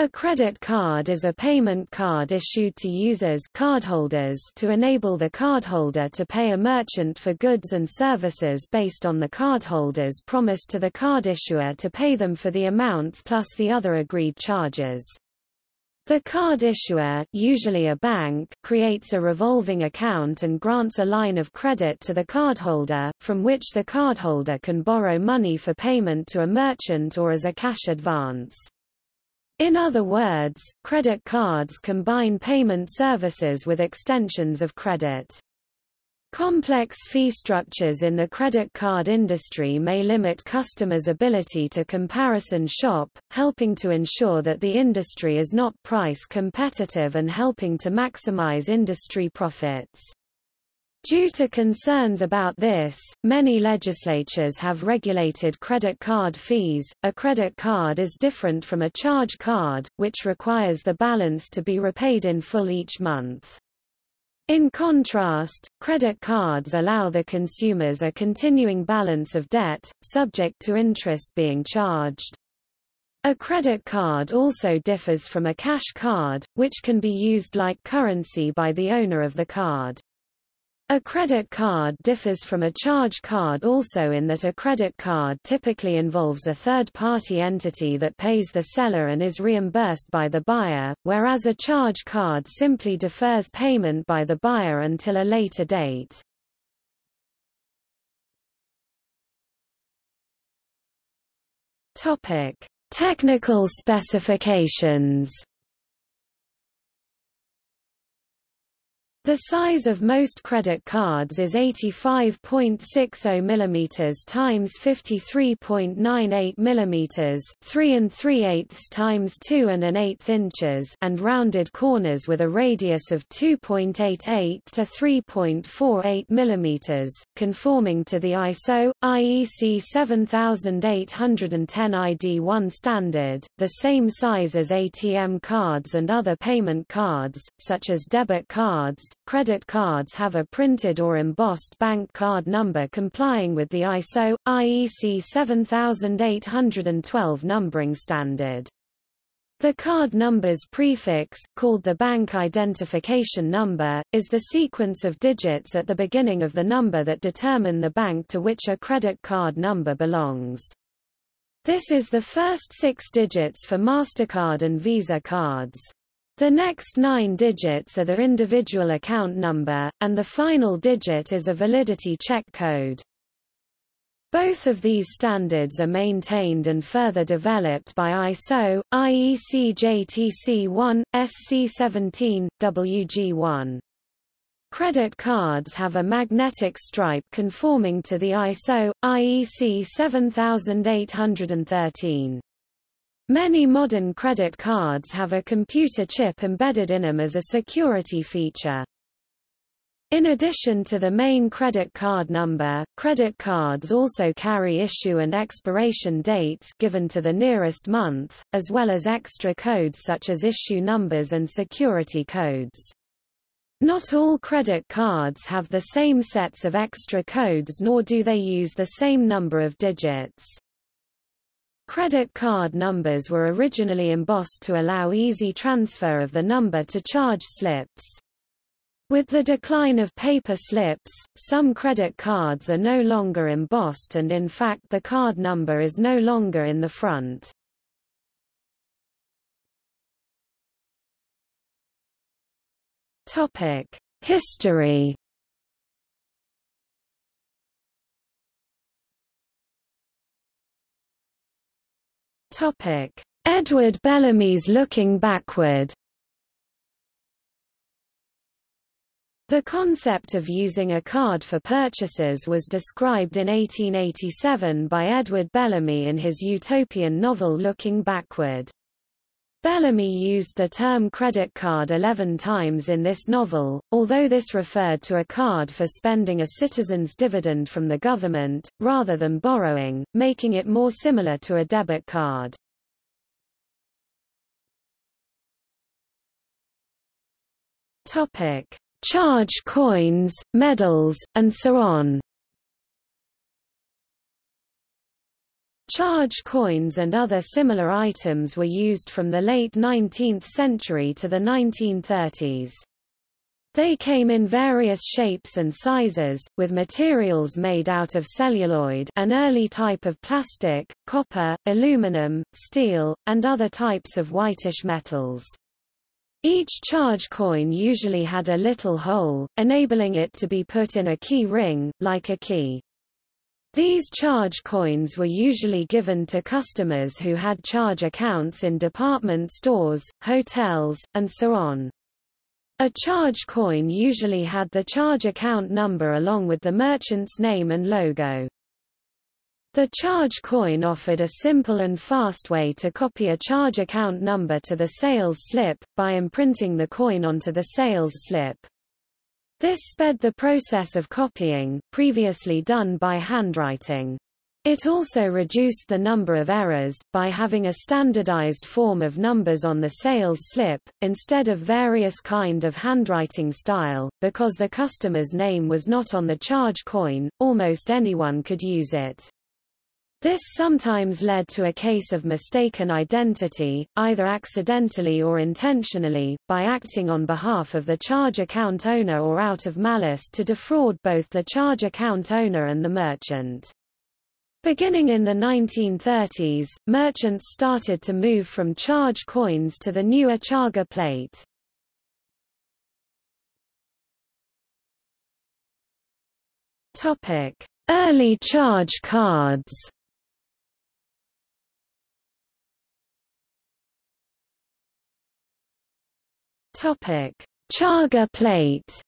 A credit card is a payment card issued to users cardholders to enable the cardholder to pay a merchant for goods and services based on the cardholder's promise to the card issuer to pay them for the amounts plus the other agreed charges. The card issuer usually a bank creates a revolving account and grants a line of credit to the cardholder, from which the cardholder can borrow money for payment to a merchant or as a cash advance. In other words, credit cards combine payment services with extensions of credit. Complex fee structures in the credit card industry may limit customers' ability to comparison shop, helping to ensure that the industry is not price competitive and helping to maximize industry profits. Due to concerns about this, many legislatures have regulated credit card fees. A credit card is different from a charge card, which requires the balance to be repaid in full each month. In contrast, credit cards allow the consumers a continuing balance of debt, subject to interest being charged. A credit card also differs from a cash card, which can be used like currency by the owner of the card. A credit card differs from a charge card also in that a credit card typically involves a third-party entity that pays the seller and is reimbursed by the buyer, whereas a charge card simply defers payment by the buyer until a later date. Topic: Technical specifications The size of most credit cards is 85.60 mm times 53.98 mm 3 and 3 eighths times 2 and an eighth inches and rounded corners with a radius of 2.88 to 3.48 mm, conforming to the ISO, IEC 7810 ID1 standard, the same size as ATM cards and other payment cards, such as debit cards, credit cards have a printed or embossed bank card number complying with the ISO, IEC 7812 numbering standard. The card number's prefix, called the bank identification number, is the sequence of digits at the beginning of the number that determine the bank to which a credit card number belongs. This is the first six digits for MasterCard and Visa cards. The next nine digits are the individual account number, and the final digit is a validity check code. Both of these standards are maintained and further developed by ISO, IEC JTC1, SC17, WG1. Credit cards have a magnetic stripe conforming to the ISO, IEC 7813. Many modern credit cards have a computer chip embedded in them as a security feature. In addition to the main credit card number, credit cards also carry issue and expiration dates given to the nearest month, as well as extra codes such as issue numbers and security codes. Not all credit cards have the same sets of extra codes nor do they use the same number of digits. Credit card numbers were originally embossed to allow easy transfer of the number to charge slips. With the decline of paper slips, some credit cards are no longer embossed and in fact the card number is no longer in the front. History Topic: Edward Bellamy's Looking Backward. The concept of using a card for purchases was described in 1887 by Edward Bellamy in his utopian novel Looking Backward. Bellamy used the term credit card 11 times in this novel, although this referred to a card for spending a citizen's dividend from the government, rather than borrowing, making it more similar to a debit card. Topic: Charge coins, medals, and so on. Charge coins and other similar items were used from the late 19th century to the 1930s. They came in various shapes and sizes, with materials made out of celluloid an early type of plastic, copper, aluminum, steel, and other types of whitish metals. Each charge coin usually had a little hole, enabling it to be put in a key ring, like a key. These charge coins were usually given to customers who had charge accounts in department stores, hotels, and so on. A charge coin usually had the charge account number along with the merchant's name and logo. The charge coin offered a simple and fast way to copy a charge account number to the sales slip, by imprinting the coin onto the sales slip. This sped the process of copying, previously done by handwriting. It also reduced the number of errors, by having a standardized form of numbers on the sales slip, instead of various kind of handwriting style, because the customer's name was not on the charge coin, almost anyone could use it. This sometimes led to a case of mistaken identity, either accidentally or intentionally, by acting on behalf of the charge account owner or out of malice to defraud both the charge account owner and the merchant. Beginning in the 1930s, merchants started to move from charge coins to the newer Charga-Plate. Early charge cards. Topic: Charga-Plate.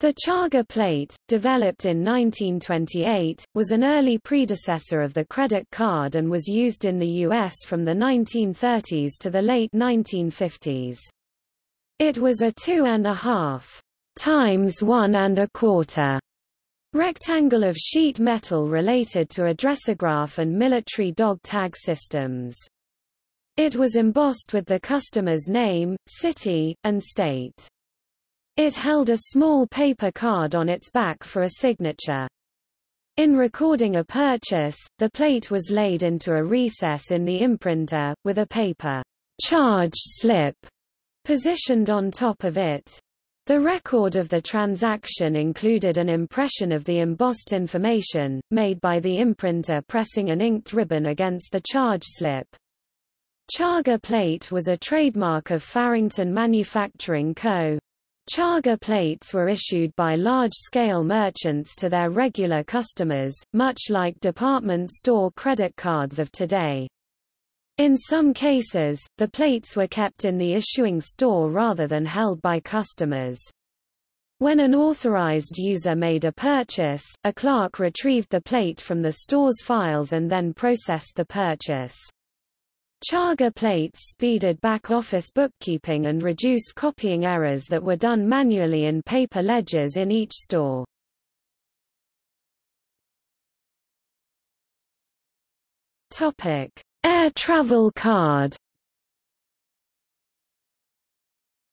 The Charga-Plate, developed in 1928, was an early predecessor of the credit card and was used in the U.S. from the 1930s to the late 1950s. It was a two and a half times one and a quarter rectangle of sheet metal related to addressograph and military dog tag systems. It was embossed with the customer's name, city, and state. It held a small paper card on its back for a signature. In recording a purchase, the plate was laid into a recess in the imprinter, with a paper charge slip positioned on top of it. The record of the transaction included an impression of the embossed information, made by the imprinter pressing an inked ribbon against the charge slip. Charga-Plate was a trademark of Farrington Manufacturing Co. Charga-Plates were issued by large-scale merchants to their regular customers, much like department store credit cards of today. In some cases, the plates were kept in the issuing store rather than held by customers. When an authorized user made a purchase, a clerk retrieved the plate from the store's files and then processed the purchase. Charga-Plates speeded back-office bookkeeping and reduced copying errors that were done manually in paper ledgers in each store. Topic: Air travel card.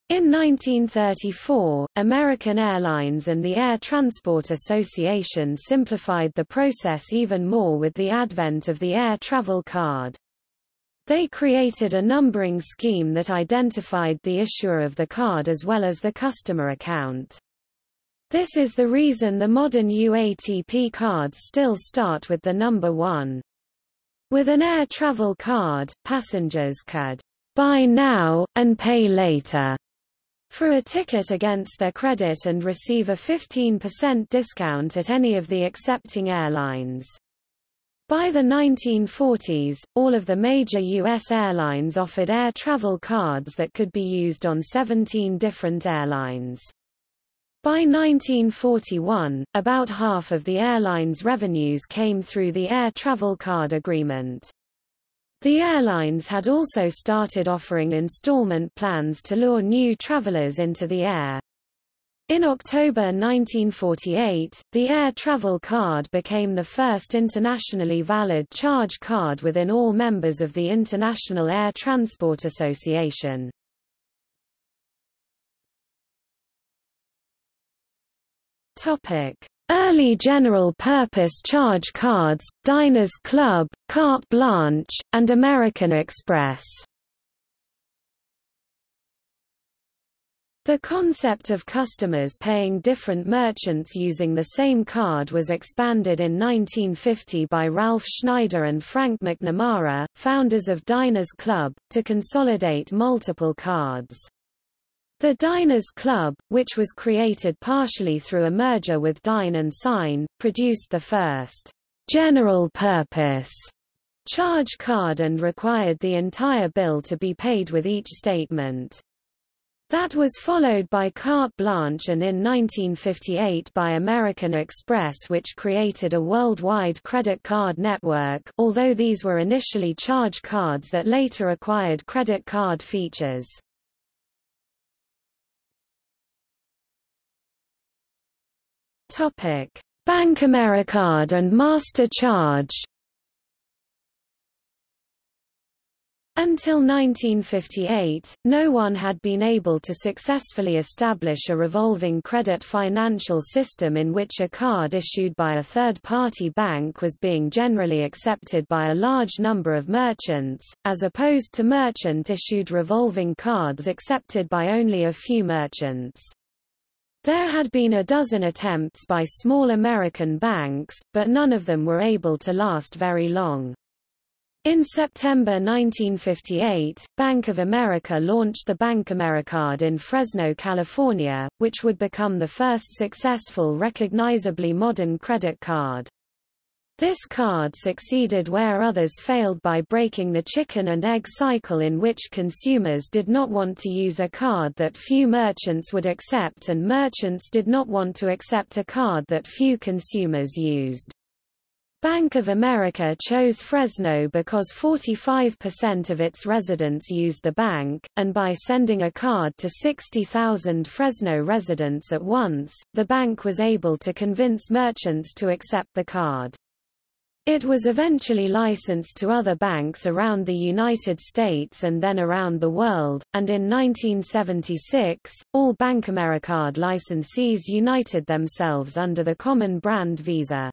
In 1934, American Airlines and the Air Transport Association simplified the process even more with the advent of the air travel card. They created a numbering scheme that identified the issuer of the card as well as the customer account. This is the reason the modern UATP cards still start with the number 1. With an air travel card, passengers could buy now, and pay later for a ticket against their credit and receive a 15% discount at any of the accepting airlines. By the 1940s, all of the major U.S. airlines offered air travel cards that could be used on 17 different airlines. By 1941, about half of the airline's revenues came through the air travel card agreement. The airlines had also started offering installment plans to lure new travelers into the air. In October 1948, the Air Travel Card became the first internationally valid charge card within all members of the International Air Transport Association. Early general-purpose charge cards, Diners Club, Carte Blanche, and American Express. The concept of customers paying different merchants using the same card was expanded in 1950 by Ralph Schneider and Frank McNamara, founders of Diners Club, to consolidate multiple cards. The Diners Club, which was created partially through a merger with Dine and Sign, produced the first general-purpose charge card and required the entire bill to be paid with each statement. That was followed by Carte Blanche and in 1958 by American Express which created a worldwide credit card network although these were initially charge cards that later acquired credit card features. Topic: BankAmericard and Master Charge. Until 1958, no one had been able to successfully establish a revolving credit financial system in which a card issued by a third-party bank was being generally accepted by a large number of merchants, as opposed to merchant-issued revolving cards accepted by only a few merchants. There had been a dozen attempts by small American banks, but none of them were able to last very long. In September 1958, Bank of America launched the BankAmericard in Fresno, California, which would become the first successful recognizably modern credit card. This card succeeded where others failed by breaking the chicken and egg cycle in which consumers did not want to use a card that few merchants would accept and merchants did not want to accept a card that few consumers used. Bank of America chose Fresno because 45% of its residents used the bank, and by sending a card to 60,000 Fresno residents at once, the bank was able to convince merchants to accept the card. It was eventually licensed to other banks around the United States and then around the world, and in 1976, all BankAmericard licensees united themselves under the common brand Visa.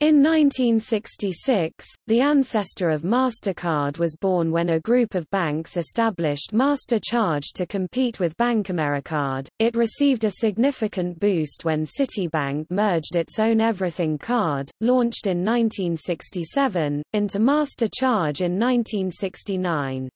In 1966, the ancestor of MasterCard was born when a group of banks established Master Charge to compete with BankAmericard. It received a significant boost when Citibank merged its own Everything card, launched in 1967, into Master Charge in 1969.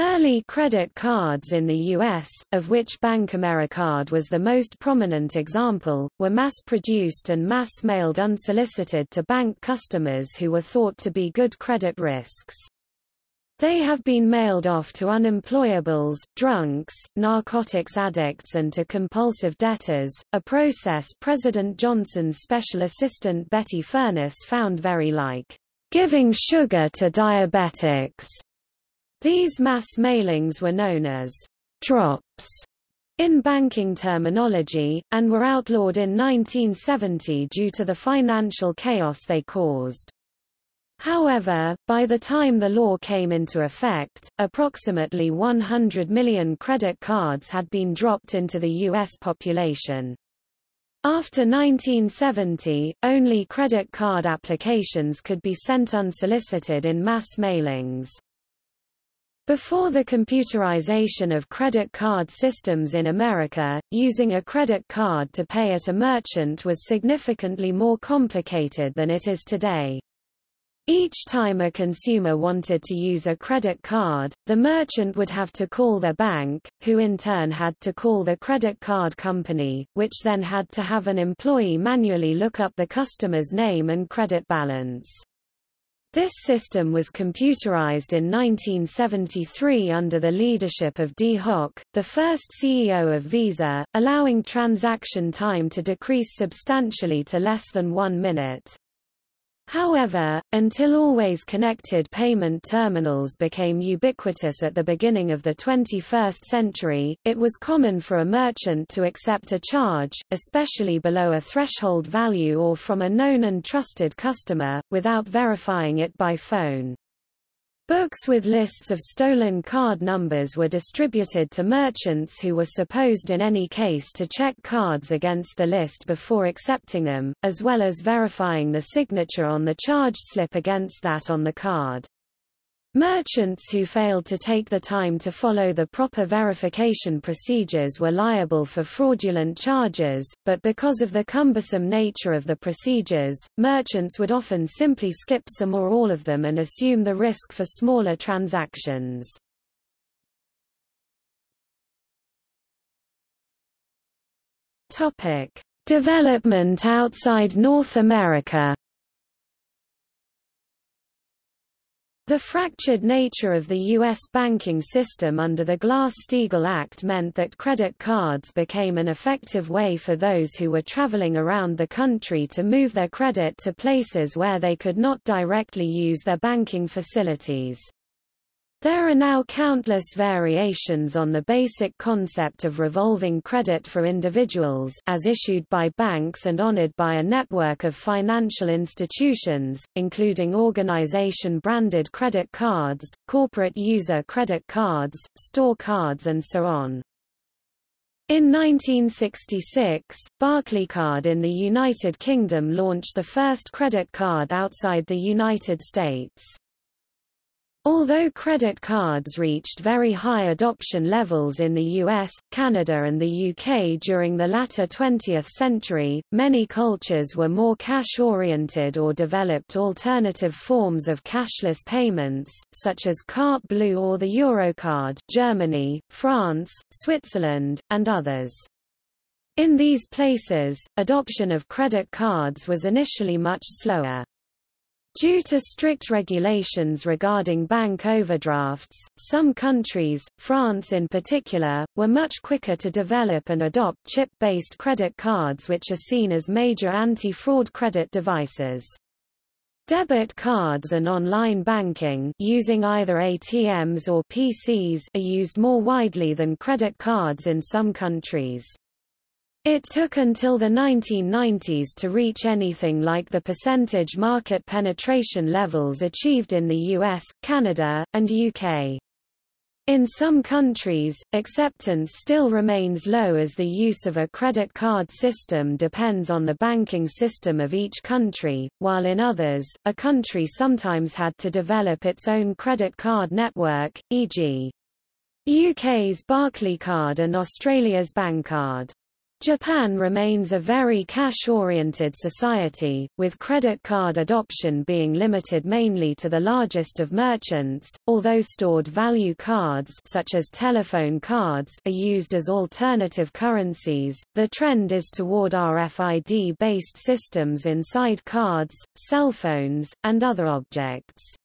Early credit cards in the U.S., of which BankAmericard was the most prominent example, were mass-produced and mass-mailed unsolicited to bank customers who were thought to be good credit risks. They have been mailed off to unemployables, drunks, narcotics addicts and to compulsive debtors, a process President Johnson's special assistant Betty Furness found very like giving sugar to diabetics. These mass mailings were known as drops in banking terminology, and were outlawed in 1970 due to the financial chaos they caused. However, by the time the law came into effect, approximately 100 million credit cards had been dropped into the U.S. population. After 1970, only credit card applications could be sent unsolicited in mass mailings. Before the computerization of credit card systems in America, using a credit card to pay at a merchant was significantly more complicated than it is today. Each time a consumer wanted to use a credit card, the merchant would have to call their bank, who in turn had to call the credit card company, which then had to have an employee manually look up the customer's name and credit balance. This system was computerized in 1973 under the leadership of Dee Hock, the first CEO of Visa, allowing transaction time to decrease substantially to less than one minute. However, until always connected payment terminals became ubiquitous at the beginning of the 21st century, it was common for a merchant to accept a charge, especially below a threshold value or from a known and trusted customer, without verifying it by phone. Books with lists of stolen card numbers were distributed to merchants who were supposed in any case to check cards against the list before accepting them, as well as verifying the signature on the charge slip against that on the card. Merchants who failed to take the time to follow the proper verification procedures were liable for fraudulent charges, but because of the cumbersome nature of the procedures, merchants would often simply skip some or all of them and assume the risk for smaller transactions. Development outside North America The fractured nature of the U.S. banking system under the Glass-Steagall Act meant that credit cards became an effective way for those who were traveling around the country to move their credit to places where they could not directly use their banking facilities. There are now countless variations on the basic concept of revolving credit for individuals as issued by banks and honored by a network of financial institutions, including organization-branded credit cards, corporate user credit cards, store cards and so on. In 1966, Barclaycard in the United Kingdom launched the first credit card outside the United States. Although credit cards reached very high adoption levels in the US, Canada and the UK during the latter 20th century, many cultures were more cash-oriented or developed alternative forms of cashless payments, such as Carte Bleue or the Eurocard Germany, France, Switzerland, and others. In these places, adoption of credit cards was initially much slower. Due to strict regulations regarding bank overdrafts, some countries, France in particular, were much quicker to develop and adopt chip-based credit cards which are seen as major anti-fraud credit devices. Debit cards and online banking using either ATMs or PCs are used more widely than credit cards in some countries. It took until the 1990s to reach anything like the percentage market penetration levels achieved in the US, Canada, and UK. In some countries, acceptance still remains low as the use of a credit card system depends on the banking system of each country, while in others, a country sometimes had to develop its own credit card network, e.g. UK's Barclaycard and Australia's Bankcard. Japan remains a very cash-oriented society, with credit card adoption being limited mainly to the largest of merchants, although stored value cards such as telephone cards are used as alternative currencies, the trend is toward RFID-based systems inside cards, cell phones, and other objects.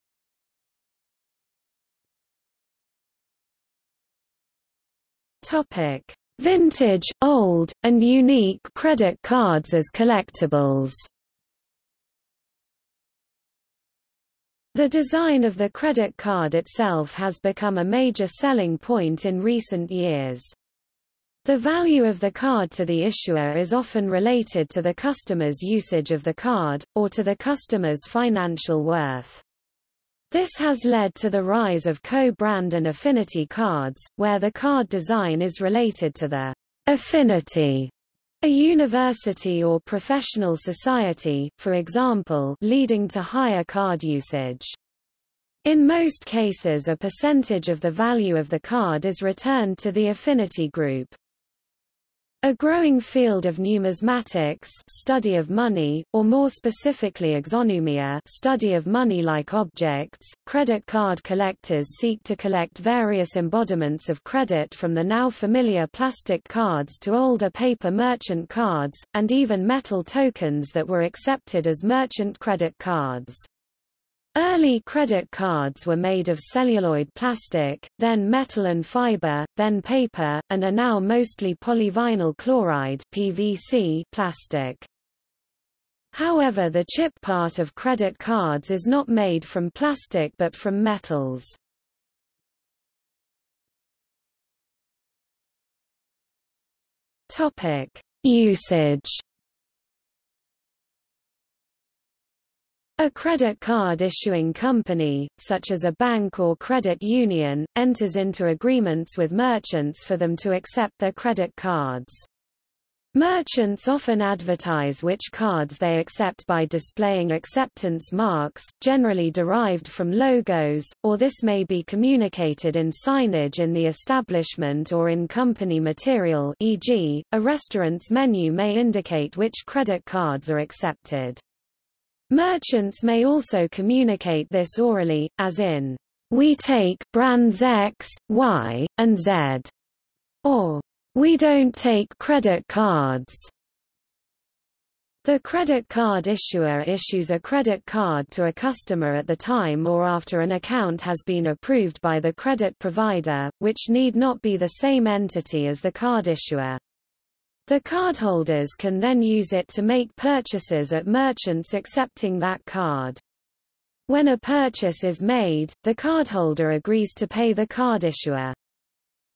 Topic Vintage, old, and unique credit cards as collectibles The design of the credit card itself has become a major selling point in recent years. The value of the card to the issuer is often related to the customer's usage of the card, or to the customer's financial worth. This has led to the rise of co-brand and affinity cards, where the card design is related to the affinity a university or professional society, for example, leading to higher card usage. In most cases a percentage of the value of the card is returned to the affinity group. A growing field of numismatics study of money, or more specifically exonumia study of money-like objects, credit card collectors seek to collect various embodiments of credit from the now familiar plastic cards to older paper merchant cards, and even metal tokens that were accepted as merchant credit cards. Early credit cards were made of celluloid plastic, then metal and fiber, then paper, and are now mostly polyvinyl chloride PVC plastic. However the chip part of credit cards is not made from plastic but from metals. Usage A credit card issuing company, such as a bank or credit union, enters into agreements with merchants for them to accept their credit cards. Merchants often advertise which cards they accept by displaying acceptance marks, generally derived from logos, or this may be communicated in signage in the establishment or in company material e.g., a restaurant's menu may indicate which credit cards are accepted. Merchants may also communicate this orally, as in, "We take brands X, Y, and Z," or we don't take credit cards. The credit card issuer issues a credit card to a customer at the time or after an account has been approved by the credit provider, which need not be the same entity as the card issuer. The cardholders can then use it to make purchases at merchants accepting that card. When a purchase is made, the cardholder agrees to pay the card issuer.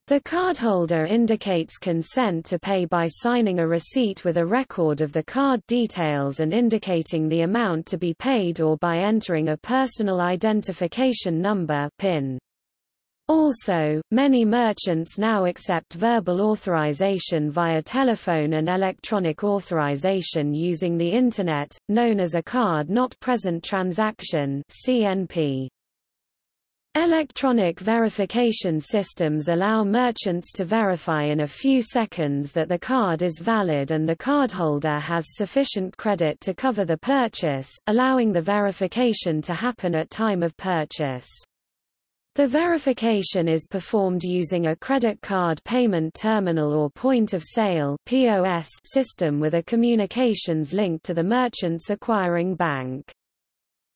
The cardholder indicates consent to pay by signing a receipt with a record of the card details and indicating the amount to be paid or by entering a personal identification number PIN. Also, many merchants now accept verbal authorization via telephone and electronic authorization using the Internet, known as a card not present transaction CNP. Electronic verification systems allow merchants to verify in a few seconds that the card is valid and the cardholder has sufficient credit to cover the purchase, allowing the verification to happen at time of purchase. The verification is performed using a credit card payment terminal or point of sale POS system with a communications link to the merchant's acquiring bank.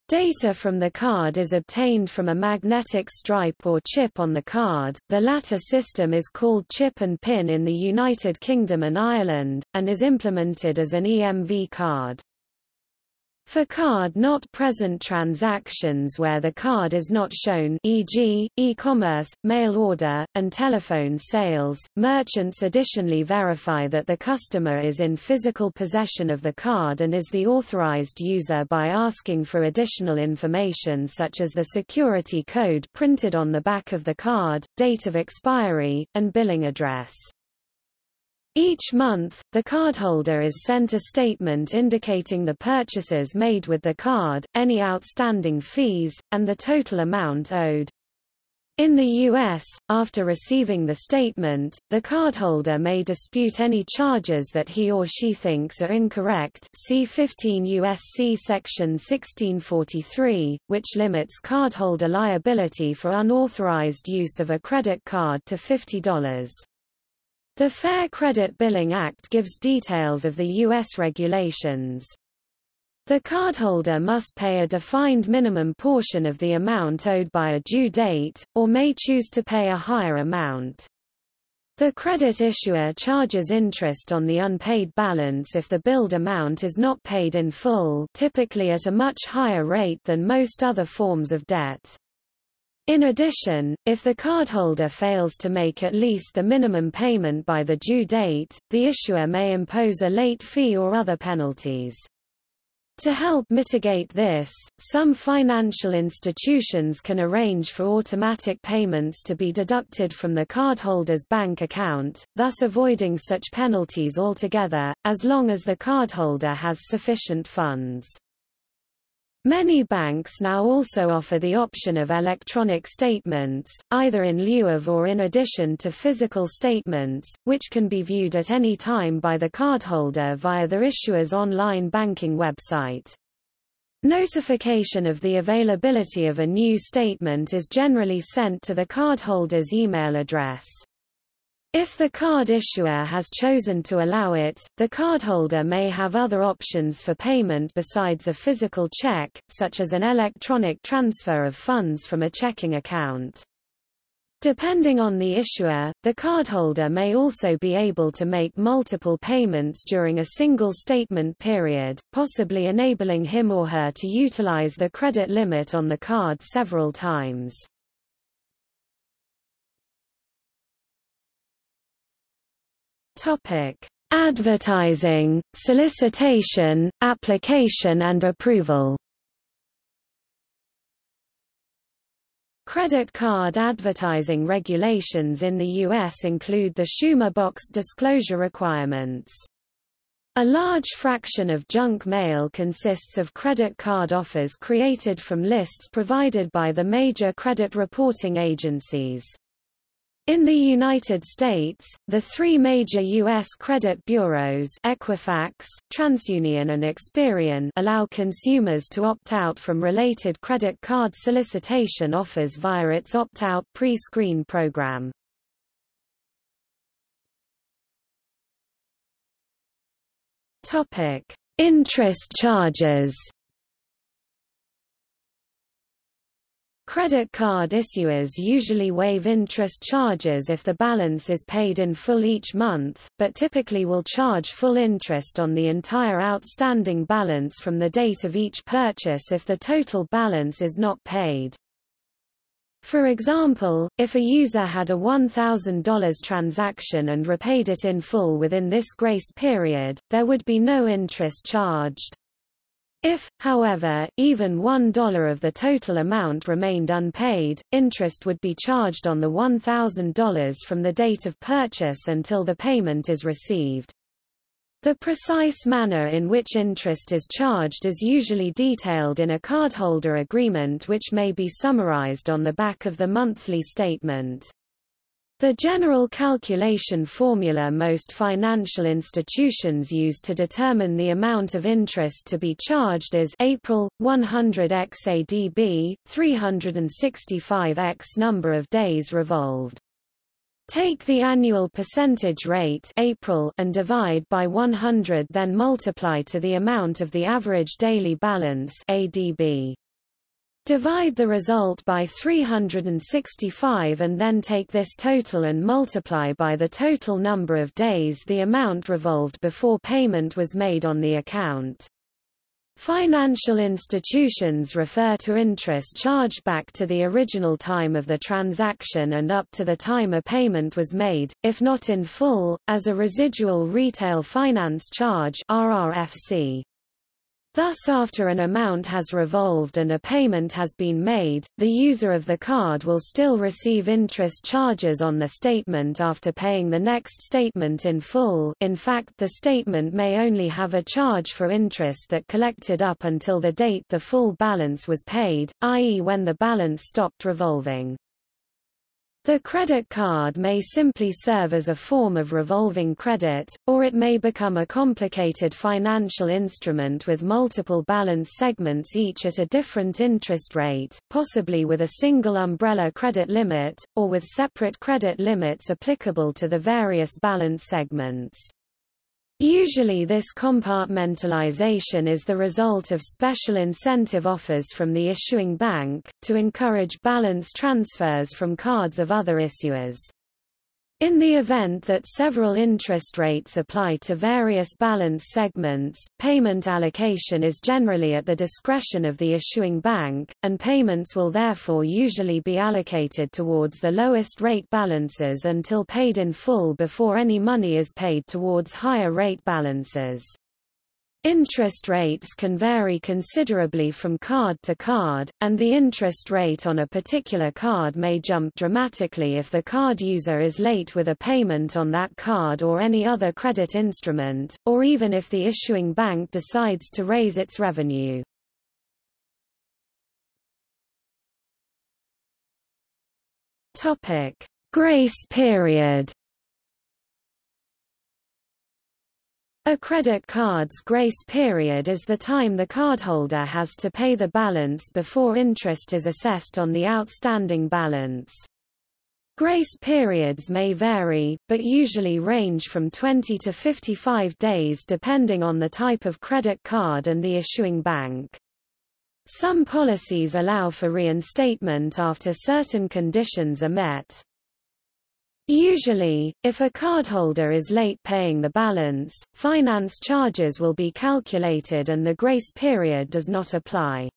Data from the card is obtained from a magnetic stripe or chip on the card, the latter system is called chip and pin in the United Kingdom and Ireland, and is implemented as an EMV card. For card-not-present transactions where the card is not shown e.g., e-commerce, mail order, and telephone sales, merchants additionally verify that the customer is in physical possession of the card and is the authorized user by asking for additional information such as the security code printed on the back of the card, date of expiry, and billing address. Each month, the cardholder is sent a statement indicating the purchases made with the card, any outstanding fees, and the total amount owed. In the U.S., after receiving the statement, the cardholder may dispute any charges that he or she thinks are incorrect see 15 U.S.C. Section 1643, which limits cardholder liability for unauthorized use of a credit card to $50. The Fair Credit Billing Act gives details of the U.S. regulations. The cardholder must pay a defined minimum portion of the amount owed by a due date, or may choose to pay a higher amount. The credit issuer charges interest on the unpaid balance if the billed amount is not paid in full typically at a much higher rate than most other forms of debt. In addition, if the cardholder fails to make at least the minimum payment by the due date, the issuer may impose a late fee or other penalties. To help mitigate this, some financial institutions can arrange for automatic payments to be deducted from the cardholder's bank account, thus avoiding such penalties altogether, as long as the cardholder has sufficient funds. Many banks now also offer the option of electronic statements, either in lieu of or in addition to physical statements, which can be viewed at any time by the cardholder via the issuer's online banking website. Notification of the availability of a new statement is generally sent to the cardholder's email address. If the card issuer has chosen to allow it, the cardholder may have other options for payment besides a physical check, such as an electronic transfer of funds from a checking account. Depending on the issuer, the cardholder may also be able to make multiple payments during a single statement period, possibly enabling him or her to utilize the credit limit on the card several times. Topic: Advertising, solicitation, application and approval. Credit card advertising regulations in the U.S. include the Schumer box disclosure requirements. A large fraction of junk mail consists of credit card offers created from lists provided by the major credit reporting agencies. In the United States, the three major U.S. credit bureaus Equifax, TransUnion and Experian allow consumers to opt out from related credit card solicitation offers via its opt-out pre-screen program. Interest charges. Credit card issuers usually waive interest charges if the balance is paid in full each month, but typically will charge full interest on the entire outstanding balance from the date of each purchase if the total balance is not paid. For example, if a user had a $1,000 transaction and repaid it in full within this grace period, there would be no interest charged. If, however, even $1 of the total amount remained unpaid, interest would be charged on the $1,000 from the date of purchase until the payment is received. The precise manner in which interest is charged is usually detailed in a cardholder agreement which may be summarized on the back of the monthly statement. The general calculation formula most financial institutions use to determine the amount of interest to be charged is April 100 x ADB 365 x number of days revolved. Take the annual percentage rate April and divide by 100 then multiply to the amount of the average daily balance ADB. Divide the result by 365 and then take this total and multiply by the total number of days the amount revolved before payment was made on the account. Financial institutions refer to interest charged back to the original time of the transaction and up to the time a payment was made, if not in full, as a residual retail finance charge RRFC. Thus after an amount has revolved and a payment has been made, the user of the card will still receive interest charges on the statement after paying the next statement in full in fact the statement may only have a charge for interest that collected up until the date the full balance was paid, i.e. when the balance stopped revolving. The credit card may simply serve as a form of revolving credit, or it may become a complicated financial instrument with multiple balance segments each at a different interest rate, possibly with a single umbrella credit limit, or with separate credit limits applicable to the various balance segments. Usually this compartmentalization is the result of special incentive offers from the issuing bank, to encourage balance transfers from cards of other issuers. In the event that several interest rates apply to various balance segments, payment allocation is generally at the discretion of the issuing bank, and payments will therefore usually be allocated towards the lowest rate balances until paid in full before any money is paid towards higher rate balances. Interest rates can vary considerably from card to card, and the interest rate on a particular card may jump dramatically if the card user is late with a payment on that card or any other credit instrument, or even if the issuing bank decides to raise its revenue. Grace period A credit card's grace period is the time the cardholder has to pay the balance before interest is assessed on the outstanding balance. Grace periods may vary, but usually range from 20 to 55 days depending on the type of credit card and the issuing bank. Some policies allow for reinstatement after certain conditions are met. Usually, if a cardholder is late paying the balance, finance charges will be calculated and the grace period does not apply.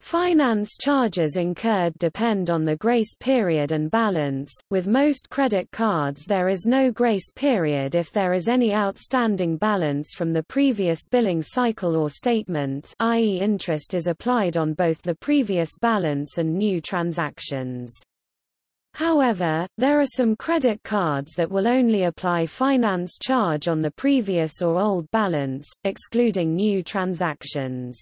Finance charges incurred depend on the grace period and balance. With most credit cards, there is no grace period if there is any outstanding balance from the previous billing cycle or statement, i.e., interest is applied on both the previous balance and new transactions. However, there are some credit cards that will only apply finance charge on the previous or old balance, excluding new transactions.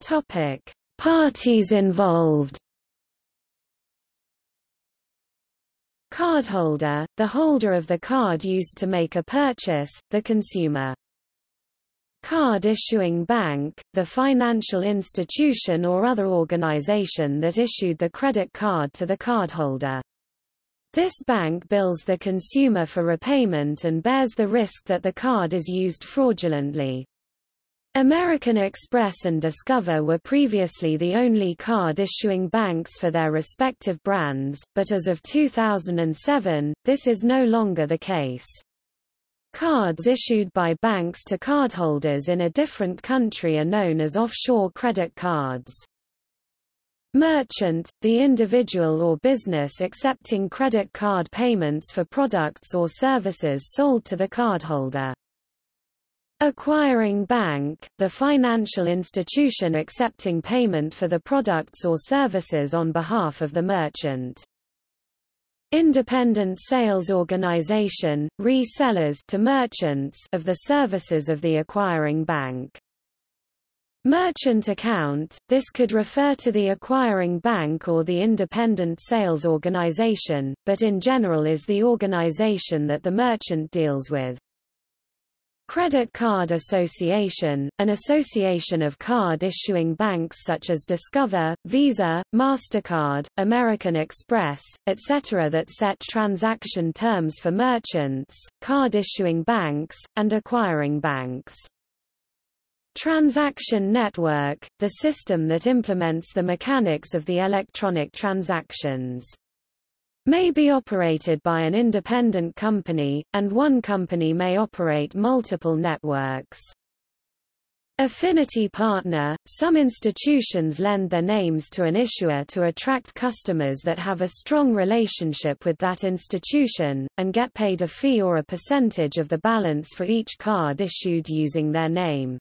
Topic: Parties involved. Cardholder, the holder of the card used to make a purchase, the consumer. Card issuing bank, the financial institution or other organization that issued the credit card to the cardholder. This bank bills the consumer for repayment and bears the risk that the card is used fraudulently. American Express and Discover were previously the only card-issuing banks for their respective brands, but as of 2007, this is no longer the case. Cards issued by banks to cardholders in a different country are known as offshore credit cards. Merchant, the individual or business accepting credit card payments for products or services sold to the cardholder. Acquiring bank, the financial institution accepting payment for the products or services on behalf of the merchant. Independent sales organization, resellers to merchants of the services of the acquiring bank. Merchant account, this could refer to the acquiring bank or the independent sales organization, but in general is the organization that the merchant deals with. Credit Card Association, an association of card-issuing banks such as Discover, Visa, MasterCard, American Express, etc. that set transaction terms for merchants, card-issuing banks, and acquiring banks. Transaction Network, the system that implements the mechanics of the electronic transactions may be operated by an independent company, and one company may operate multiple networks. Affinity partner – Some institutions lend their names to an issuer to attract customers that have a strong relationship with that institution, and get paid a fee or a percentage of the balance for each card issued using their name.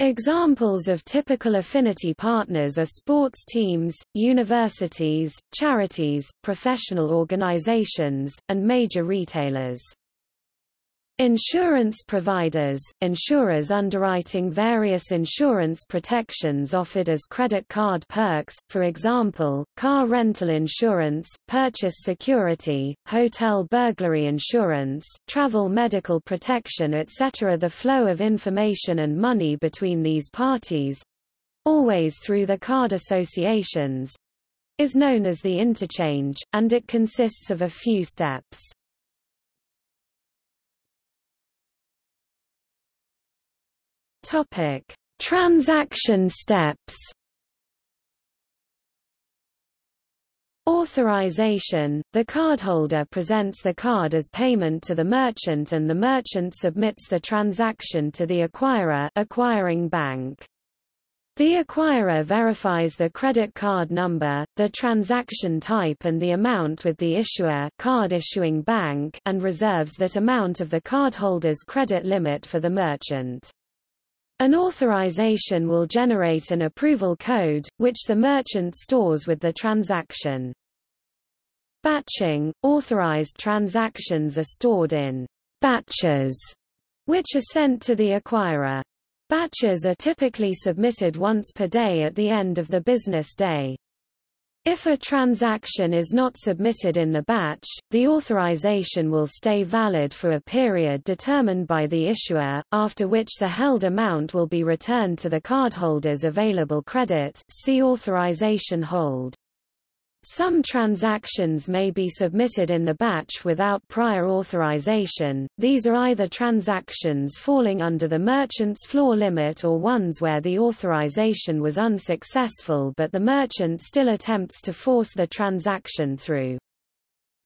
Examples of typical affinity partners are sports teams, universities, charities, professional organizations, and major retailers. Insurance providers, insurers underwriting various insurance protections offered as credit card perks, for example, car rental insurance, purchase security, hotel burglary insurance, travel medical protection etc. The flow of information and money between these parties—always through the card associations, is known as the interchange, and it consists of a few steps. Topic: Transaction steps. Authorization – The cardholder presents the card as payment to the merchant and the merchant submits the transaction to the acquirer acquiring bank. The acquirer verifies the credit card number, the transaction type and the amount with the issuer card issuing bank and reserves that amount of the cardholder's credit limit for the merchant. An authorization will generate an approval code, which the merchant stores with the transaction. Batching – Authorized transactions are stored in batches, which are sent to the acquirer. Batches are typically submitted once per day at the end of the business day. If a transaction is not submitted in the batch, the authorization will stay valid for a period determined by the issuer, after which the held amount will be returned to the cardholder's available credit see authorization hold. Some transactions may be submitted in the batch without prior authorization, these are either transactions falling under the merchant's floor limit or ones where the authorization was unsuccessful but the merchant still attempts to force the transaction through.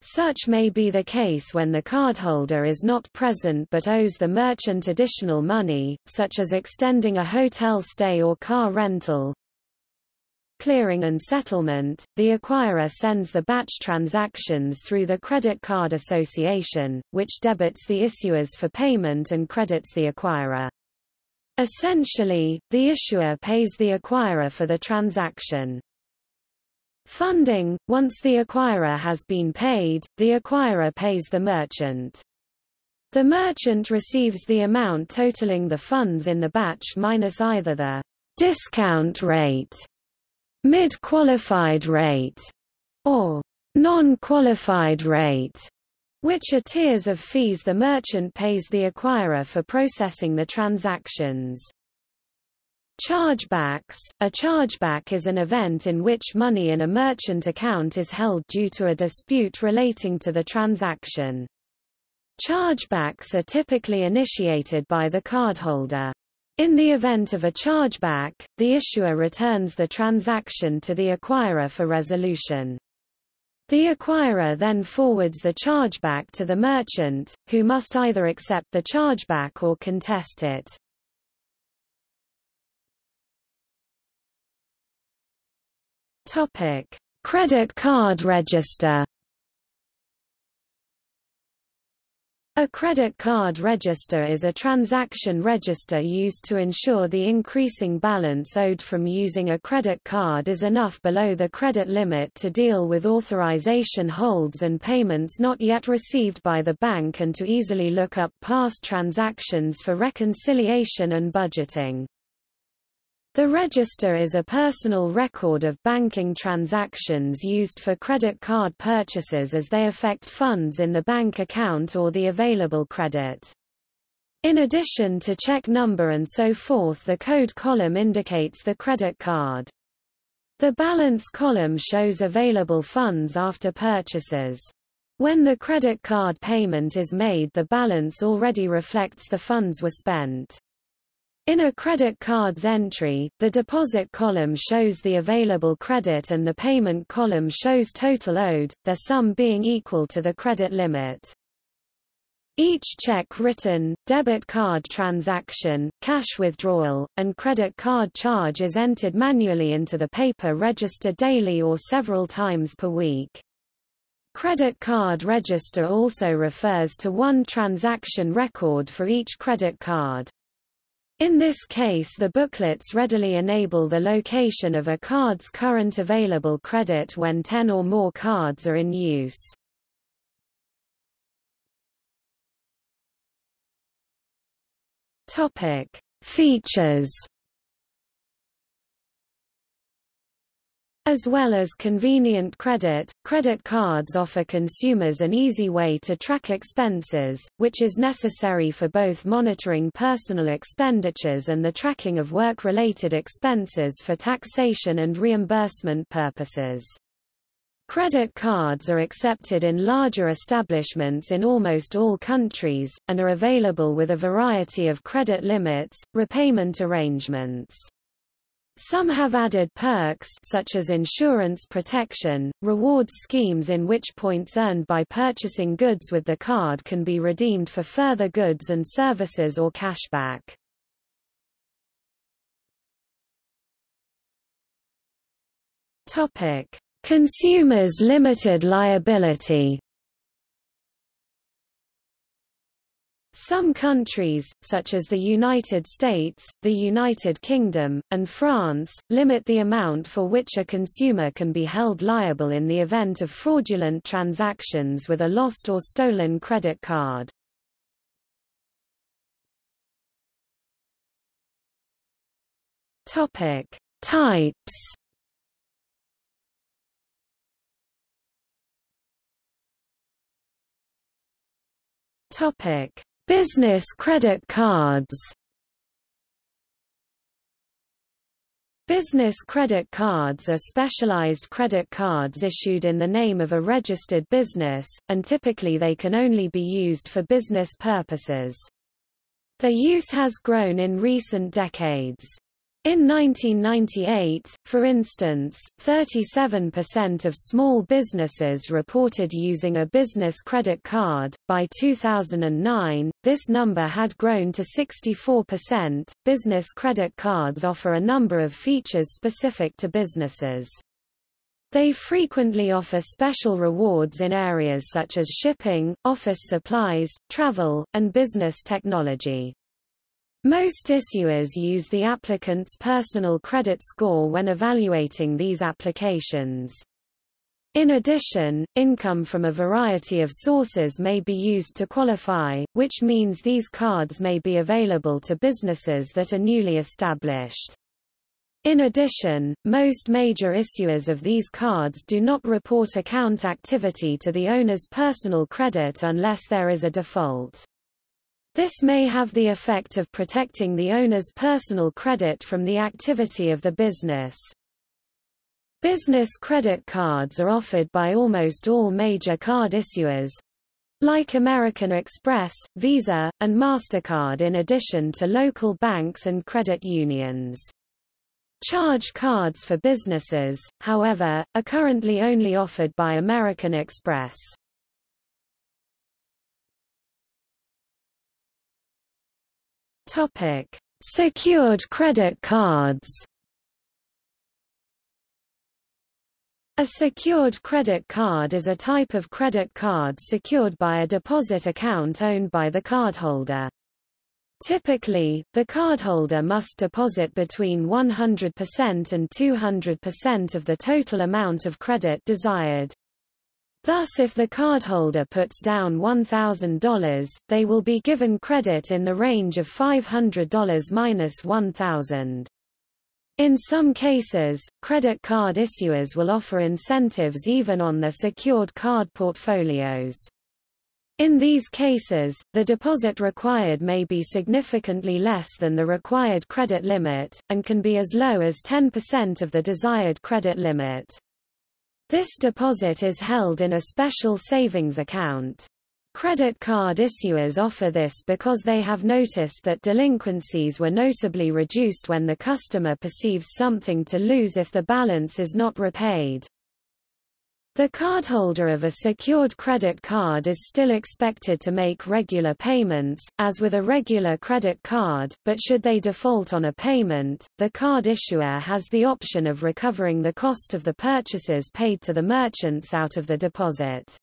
Such may be the case when the cardholder is not present but owes the merchant additional money, such as extending a hotel stay or car rental. Clearing and settlement, the acquirer sends the batch transactions through the Credit Card Association, which debits the issuers for payment and credits the acquirer. Essentially, the issuer pays the acquirer for the transaction. Funding – Once the acquirer has been paid, the acquirer pays the merchant. The merchant receives the amount totaling the funds in the batch minus either the discount rate, mid-qualified rate, or non-qualified rate, which are tiers of fees the merchant pays the acquirer for processing the transactions. Chargebacks A chargeback is an event in which money in a merchant account is held due to a dispute relating to the transaction. Chargebacks are typically initiated by the cardholder. In the event of a chargeback, the issuer returns the transaction to the acquirer for resolution. The acquirer then forwards the chargeback to the merchant, who must either accept the chargeback or contest it. Topic: Credit card register. A credit card register is a transaction register used to ensure the increasing balance owed from using a credit card is enough below the credit limit to deal with authorization holds and payments not yet received by the bank and to easily look up past transactions for reconciliation and budgeting. The register is a personal record of banking transactions used for credit card purchases as they affect funds in the bank account or the available credit. In addition to check number and so forth the code column indicates the credit card. The balance column shows available funds after purchases. When the credit card payment is made the balance already reflects the funds were spent. In a credit card's entry, the deposit column shows the available credit and the payment column shows total owed, their sum being equal to the credit limit. Each check written, debit card transaction, cash withdrawal, and credit card charge is entered manually into the paper register daily or several times per week. Credit card register also refers to one transaction record for each credit card. In this case the booklets readily enable the location of a card's current available credit when 10 or more cards are in use. Topic: Features As well as convenient credit, credit cards offer consumers an easy way to track expenses, which is necessary for both monitoring personal expenditures and the tracking of work-related expenses for taxation and reimbursement purposes. Credit cards are accepted in larger establishments in almost all countries, and are available with a variety of credit limits, repayment arrangements. Some have added perks such as insurance protection, rewards schemes in which points earned by purchasing goods with the card can be redeemed for further goods and services or cashback. Topic: Consumers limited liability Some countries, such as the United States, the United Kingdom, and France, limit the amount for which a consumer can be held liable in the event of fraudulent transactions with a lost or stolen credit card. Topic: Types Topic: Business credit cards Business credit cards are specialized credit cards issued in the name of a registered business, and typically they can only be used for business purposes. Their use has grown in recent decades. In 1998, for instance, 37% of small businesses reported using a business credit card. By 2009, this number had grown to 64%. Business credit cards offer a number of features specific to businesses. They frequently offer special rewards in areas such as shipping, office supplies, travel, and business technology. Most issuers use the applicant's personal credit score when evaluating these applications. In addition, income from a variety of sources may be used to qualify, which means these cards may be available to businesses that are newly established. In addition, most major issuers of these cards do not report account activity to the owner's personal credit unless there is a default. This may have the effect of protecting the owner's personal credit from the activity of the business. Business credit cards are offered by almost all major card issuers, like American Express, Visa, and MasterCard in addition to local banks and credit unions. Charge cards for businesses, however, are currently only offered by American Express. Topic: Secured credit cards. A secured credit card is a type of credit card secured by a deposit account owned by the cardholder. Typically, the cardholder must deposit between 100% and 200% of the total amount of credit desired. Thus if the cardholder puts down $1,000, they will be given credit in the range of $500 minus $1,000. In some cases, credit card issuers will offer incentives even on their secured card portfolios. In these cases, the deposit required may be significantly less than the required credit limit, and can be as low as 10% of the desired credit limit. This deposit is held in a special savings account. Credit card issuers offer this because they have noticed that delinquencies were notably reduced when the customer perceives something to lose if the balance is not repaid. The cardholder of a secured credit card is still expected to make regular payments, as with a regular credit card, but should they default on a payment, the card issuer has the option of recovering the cost of the purchases paid to the merchants out of the deposit.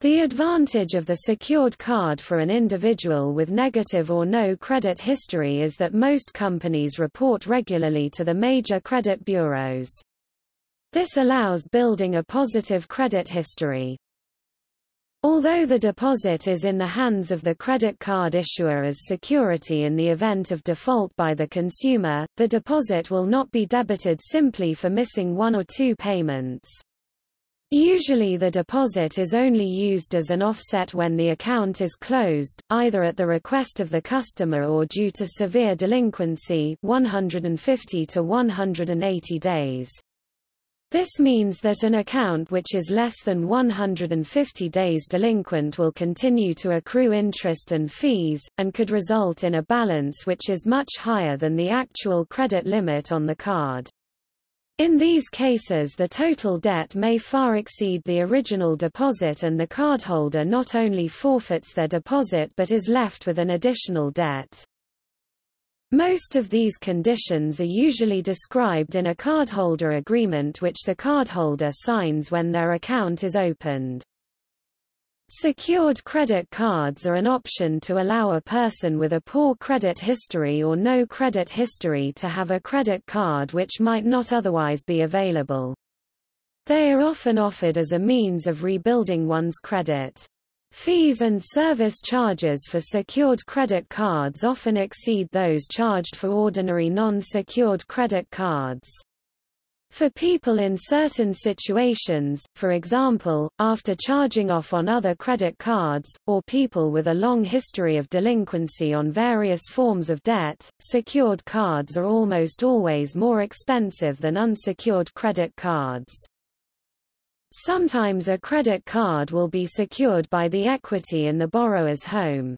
The advantage of the secured card for an individual with negative or no credit history is that most companies report regularly to the major credit bureaus. This allows building a positive credit history. Although the deposit is in the hands of the credit card issuer as security in the event of default by the consumer, the deposit will not be debited simply for missing one or two payments. Usually the deposit is only used as an offset when the account is closed, either at the request of the customer or due to severe delinquency 150 to 180 days. This means that an account which is less than 150 days delinquent will continue to accrue interest and fees, and could result in a balance which is much higher than the actual credit limit on the card. In these cases the total debt may far exceed the original deposit and the cardholder not only forfeits their deposit but is left with an additional debt. Most of these conditions are usually described in a cardholder agreement which the cardholder signs when their account is opened. Secured credit cards are an option to allow a person with a poor credit history or no credit history to have a credit card which might not otherwise be available. They are often offered as a means of rebuilding one's credit. Fees and service charges for secured credit cards often exceed those charged for ordinary non-secured credit cards. For people in certain situations, for example, after charging off on other credit cards, or people with a long history of delinquency on various forms of debt, secured cards are almost always more expensive than unsecured credit cards. Sometimes a credit card will be secured by the equity in the borrower's home.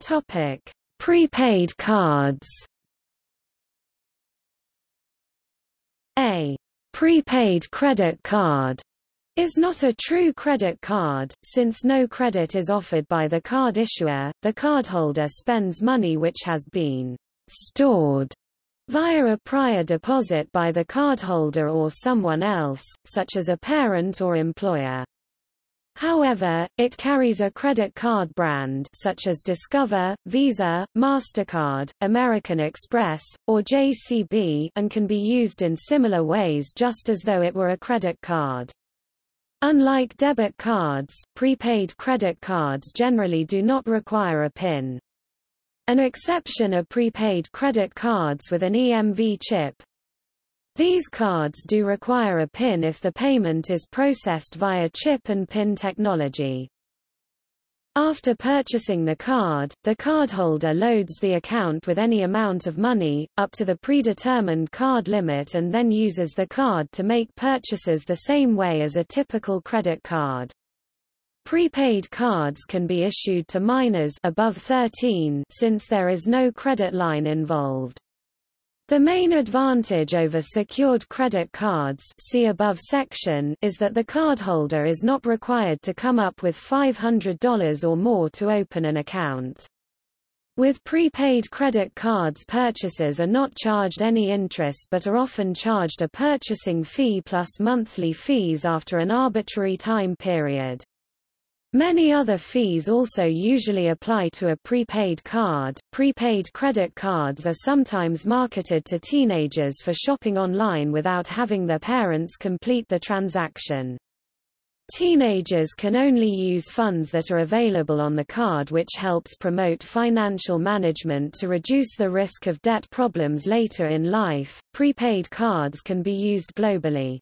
Topic: Prepaid cards. A prepaid credit card is not a true credit card, since no credit is offered by the card issuer, the cardholder spends money which has been stored via a prior deposit by the cardholder or someone else, such as a parent or employer. However, it carries a credit card brand such as Discover, Visa, MasterCard, American Express, or JCB and can be used in similar ways just as though it were a credit card. Unlike debit cards, prepaid credit cards generally do not require a PIN. An exception are prepaid credit cards with an EMV chip, these cards do require a PIN if the payment is processed via chip and PIN technology. After purchasing the card, the cardholder loads the account with any amount of money, up to the predetermined card limit and then uses the card to make purchases the same way as a typical credit card. Prepaid cards can be issued to minors above 13 since there is no credit line involved. The main advantage over secured credit cards see above section is that the cardholder is not required to come up with $500 or more to open an account. With prepaid credit cards purchases are not charged any interest but are often charged a purchasing fee plus monthly fees after an arbitrary time period. Many other fees also usually apply to a prepaid card. Prepaid credit cards are sometimes marketed to teenagers for shopping online without having their parents complete the transaction. Teenagers can only use funds that are available on the card which helps promote financial management to reduce the risk of debt problems later in life. Prepaid cards can be used globally.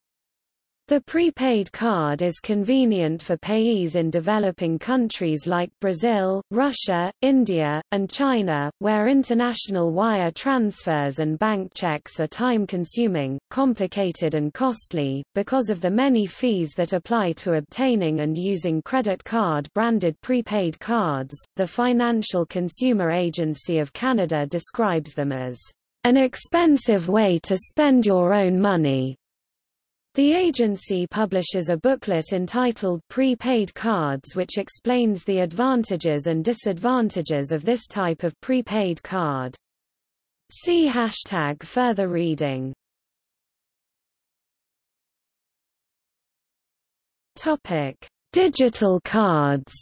The prepaid card is convenient for payees in developing countries like Brazil, Russia, India, and China, where international wire transfers and bank checks are time-consuming, complicated and costly, because of the many fees that apply to obtaining and using credit card-branded prepaid cards. The Financial Consumer Agency of Canada describes them as an expensive way to spend your own money. The agency publishes a booklet entitled Prepaid Cards which explains the advantages and disadvantages of this type of prepaid card. See hashtag further reading. Topic: Digital cards.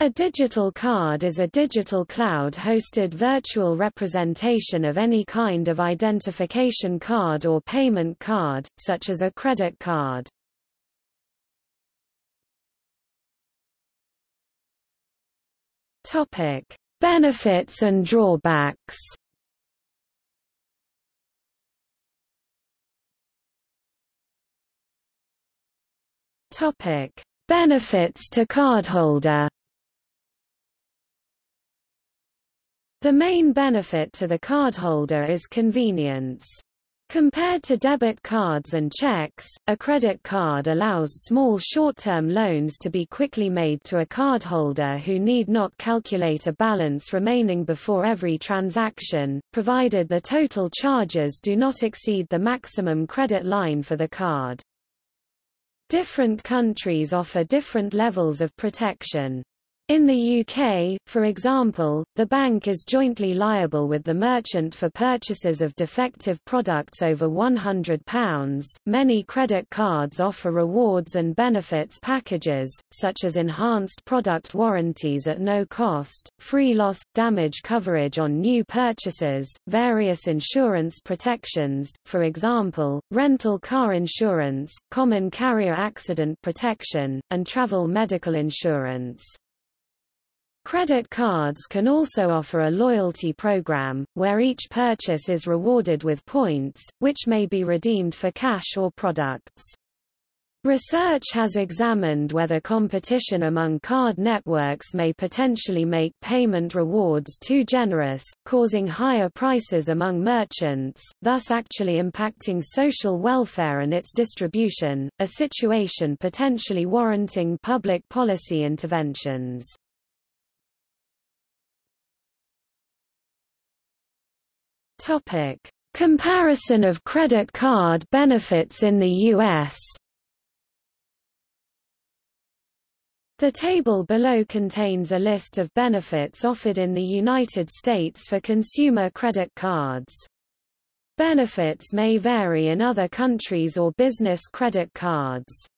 A digital card is a digital cloud-hosted virtual representation of any kind of identification card or payment card, such as a credit card. Topic: Benefits and drawbacks. Topic: Benefits to cardholder. The main benefit to the cardholder is convenience. Compared to debit cards and checks, a credit card allows small short-term loans to be quickly made to a cardholder who need not calculate a balance remaining before every transaction, provided the total charges do not exceed the maximum credit line for the card. Different countries offer different levels of protection. In the UK, for example, the bank is jointly liable with the merchant for purchases of defective products over £100. Many credit cards offer rewards and benefits packages, such as enhanced product warranties at no cost, free loss, damage coverage on new purchases, various insurance protections, for example, rental car insurance, common carrier accident protection, and travel medical insurance. Credit cards can also offer a loyalty program, where each purchase is rewarded with points, which may be redeemed for cash or products. Research has examined whether competition among card networks may potentially make payment rewards too generous, causing higher prices among merchants, thus actually impacting social welfare and its distribution, a situation potentially warranting public policy interventions. Comparison of credit card benefits in the U.S. The table below contains a list of benefits offered in the United States for consumer credit cards. Benefits may vary in other countries or business credit cards.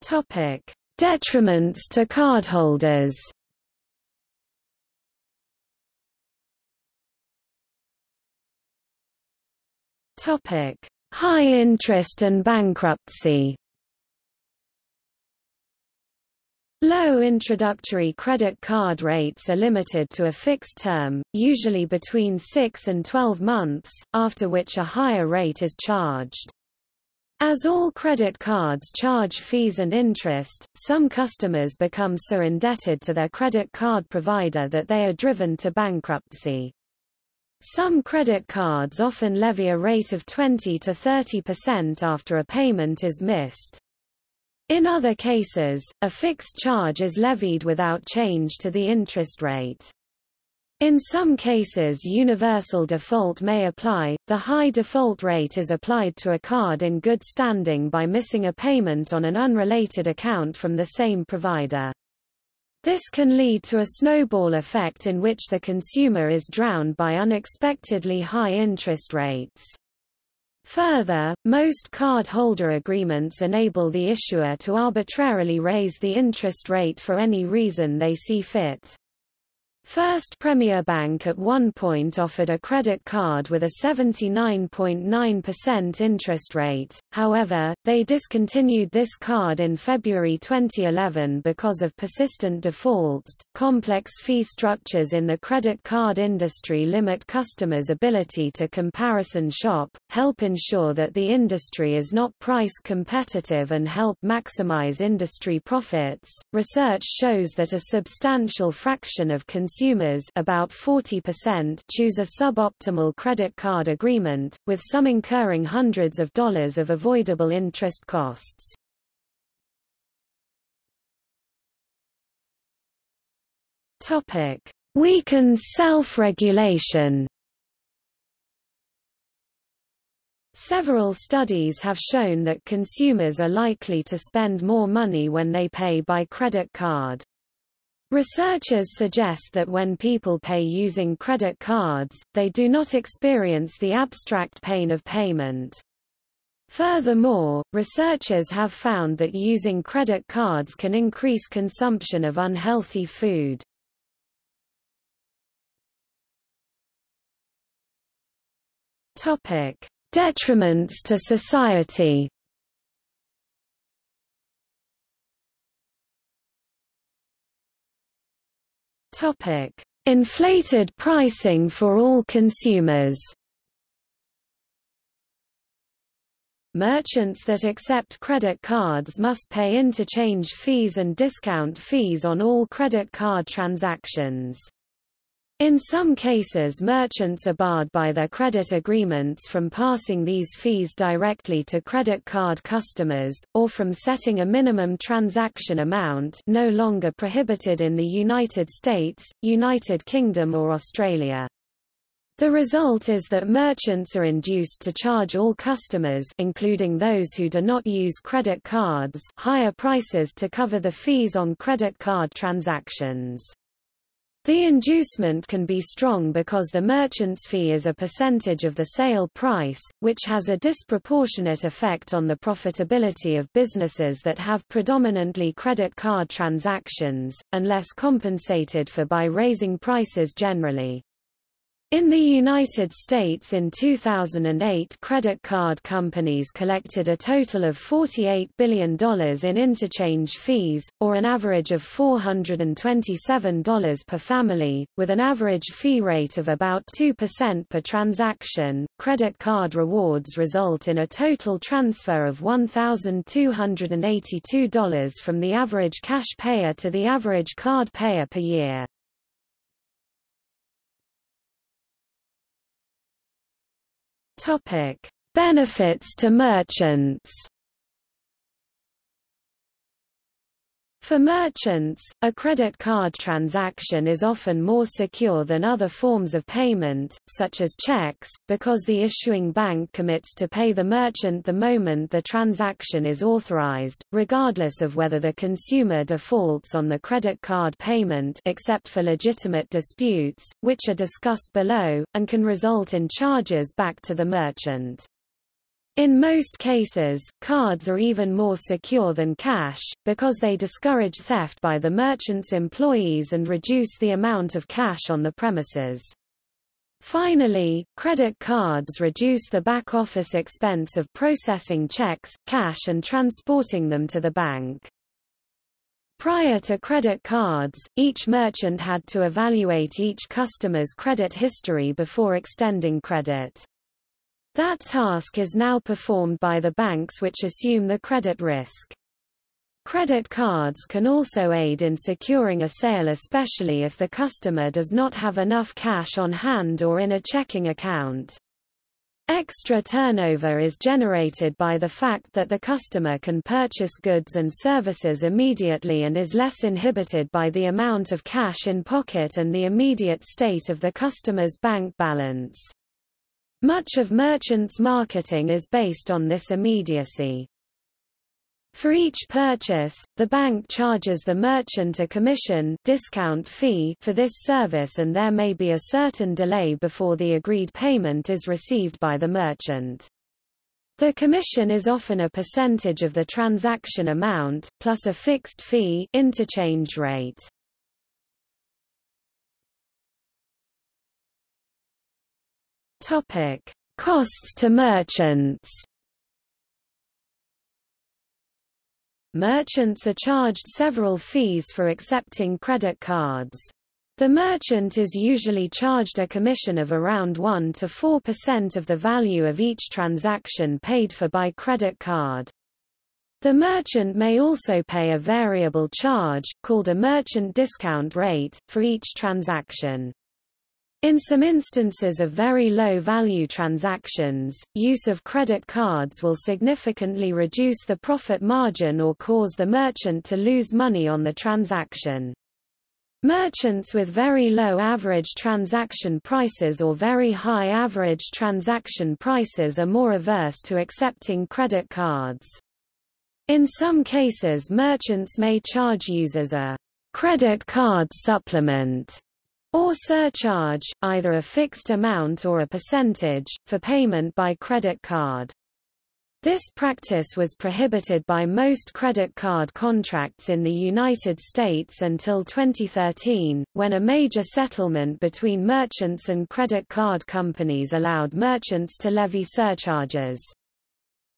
Topic: Detriments to cardholders. Topic: High interest and bankruptcy Low introductory credit card rates are limited to a fixed term, usually between 6 and 12 months, after which a higher rate is charged. As all credit cards charge fees and interest, some customers become so indebted to their credit card provider that they are driven to bankruptcy. Some credit cards often levy a rate of 20 to 30% after a payment is missed. In other cases, a fixed charge is levied without change to the interest rate. In some cases universal default may apply, the high default rate is applied to a card in good standing by missing a payment on an unrelated account from the same provider. This can lead to a snowball effect in which the consumer is drowned by unexpectedly high interest rates. Further, most card-holder agreements enable the issuer to arbitrarily raise the interest rate for any reason they see fit. First Premier Bank at one point offered a credit card with a 79.9% interest rate, however, they discontinued this card in February 2011 because of persistent defaults. Complex fee structures in the credit card industry limit customers' ability to comparison shop, help ensure that the industry is not price competitive, and help maximize industry profits. Research shows that a substantial fraction of consumers consumers about 40% choose a suboptimal credit card agreement, with some incurring hundreds of dollars of avoidable interest costs. Topic: Weakens self-regulation. Several studies have shown that consumers are likely to spend more money when they pay by credit card. Researchers suggest that when people pay using credit cards, they do not experience the abstract pain of payment. Furthermore, researchers have found that using credit cards can increase consumption of unhealthy food. Topic: Detriments to society. Topic: Inflated pricing for all consumers. Merchants that accept credit cards must pay interchange fees and discount fees on all credit card transactions. In some cases merchants are barred by their credit agreements from passing these fees directly to credit card customers, or from setting a minimum transaction amount no longer prohibited in the United States, United Kingdom or Australia. The result is that merchants are induced to charge all customers including those who do not use credit cards higher prices to cover the fees on credit card transactions. The inducement can be strong because the merchant's fee is a percentage of the sale price, which has a disproportionate effect on the profitability of businesses that have predominantly credit card transactions, unless compensated for by raising prices generally. In the United States in 2008 credit card companies collected a total of $48 billion in interchange fees, or an average of $427 per family, with an average fee rate of about 2% per transaction. Credit card rewards result in a total transfer of $1,282 from the average cash payer to the average card payer per year. Topic: Benefits to merchants. For merchants, a credit card transaction is often more secure than other forms of payment, such as checks, because the issuing bank commits to pay the merchant the moment the transaction is authorized, regardless of whether the consumer defaults on the credit card payment except for legitimate disputes, which are discussed below, and can result in charges back to the merchant. In most cases, cards are even more secure than cash, because they discourage theft by the merchant's employees and reduce the amount of cash on the premises. Finally, credit cards reduce the back-office expense of processing checks, cash and transporting them to the bank. Prior to credit cards, each merchant had to evaluate each customer's credit history before extending credit. That task is now performed by the banks which assume the credit risk. Credit cards can also aid in securing a sale especially if the customer does not have enough cash on hand or in a checking account. Extra turnover is generated by the fact that the customer can purchase goods and services immediately and is less inhibited by the amount of cash in pocket and the immediate state of the customer's bank balance. Much of merchants' marketing is based on this immediacy. For each purchase, the bank charges the merchant a commission discount fee for this service and there may be a certain delay before the agreed payment is received by the merchant. The commission is often a percentage of the transaction amount, plus a fixed fee interchange rate. Topic: Costs to merchants. Merchants are charged several fees for accepting credit cards. The merchant is usually charged a commission of around 1 to 4% of the value of each transaction paid for by credit card. The merchant may also pay a variable charge, called a merchant discount rate, for each transaction. In some instances of very low-value transactions, use of credit cards will significantly reduce the profit margin or cause the merchant to lose money on the transaction. Merchants with very low average transaction prices or very high average transaction prices are more averse to accepting credit cards. In some cases merchants may charge users a credit card supplement or surcharge, either a fixed amount or a percentage, for payment by credit card. This practice was prohibited by most credit card contracts in the United States until 2013, when a major settlement between merchants and credit card companies allowed merchants to levy surcharges.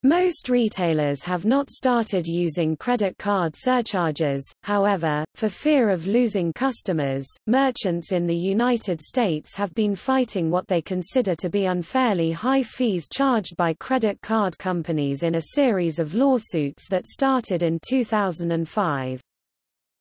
Most retailers have not started using credit card surcharges, however, for fear of losing customers, merchants in the United States have been fighting what they consider to be unfairly high fees charged by credit card companies in a series of lawsuits that started in 2005.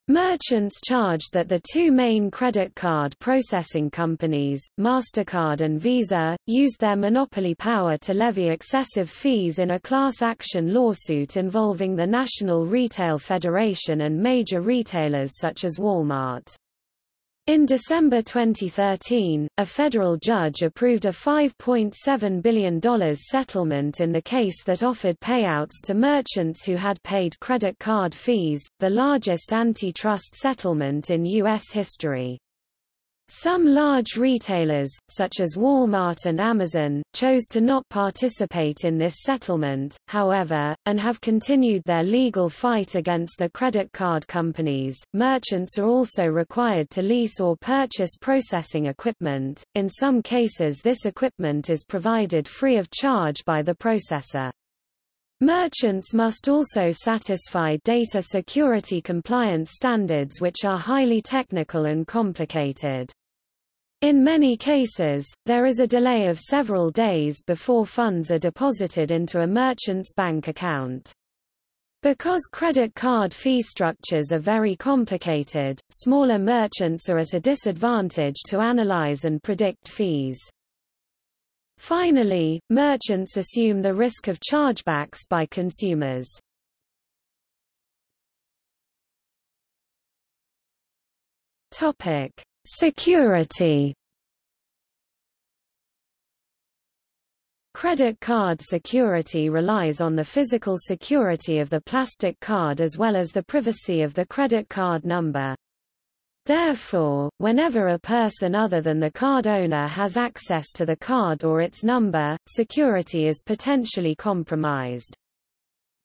Merchants charged that the two main credit card processing companies, MasterCard and Visa, used their monopoly power to levy excessive fees in a class action lawsuit involving the National Retail Federation and major retailers such as Walmart. In December 2013, a federal judge approved a $5.7 billion settlement in the case that offered payouts to merchants who had paid credit card fees, the largest antitrust settlement in U.S. history. Some large retailers, such as Walmart and Amazon, chose to not participate in this settlement, however, and have continued their legal fight against the credit card companies. Merchants are also required to lease or purchase processing equipment. In some cases, this equipment is provided free of charge by the processor. Merchants must also satisfy data security compliance standards which are highly technical and complicated. In many cases, there is a delay of several days before funds are deposited into a merchant's bank account. Because credit card fee structures are very complicated, smaller merchants are at a disadvantage to analyze and predict fees. Finally, merchants assume the risk of chargebacks by consumers. Topic: Security. Credit card security relies on the physical security of the plastic card as well as the privacy of the credit card number. Therefore, whenever a person other than the card owner has access to the card or its number, security is potentially compromised.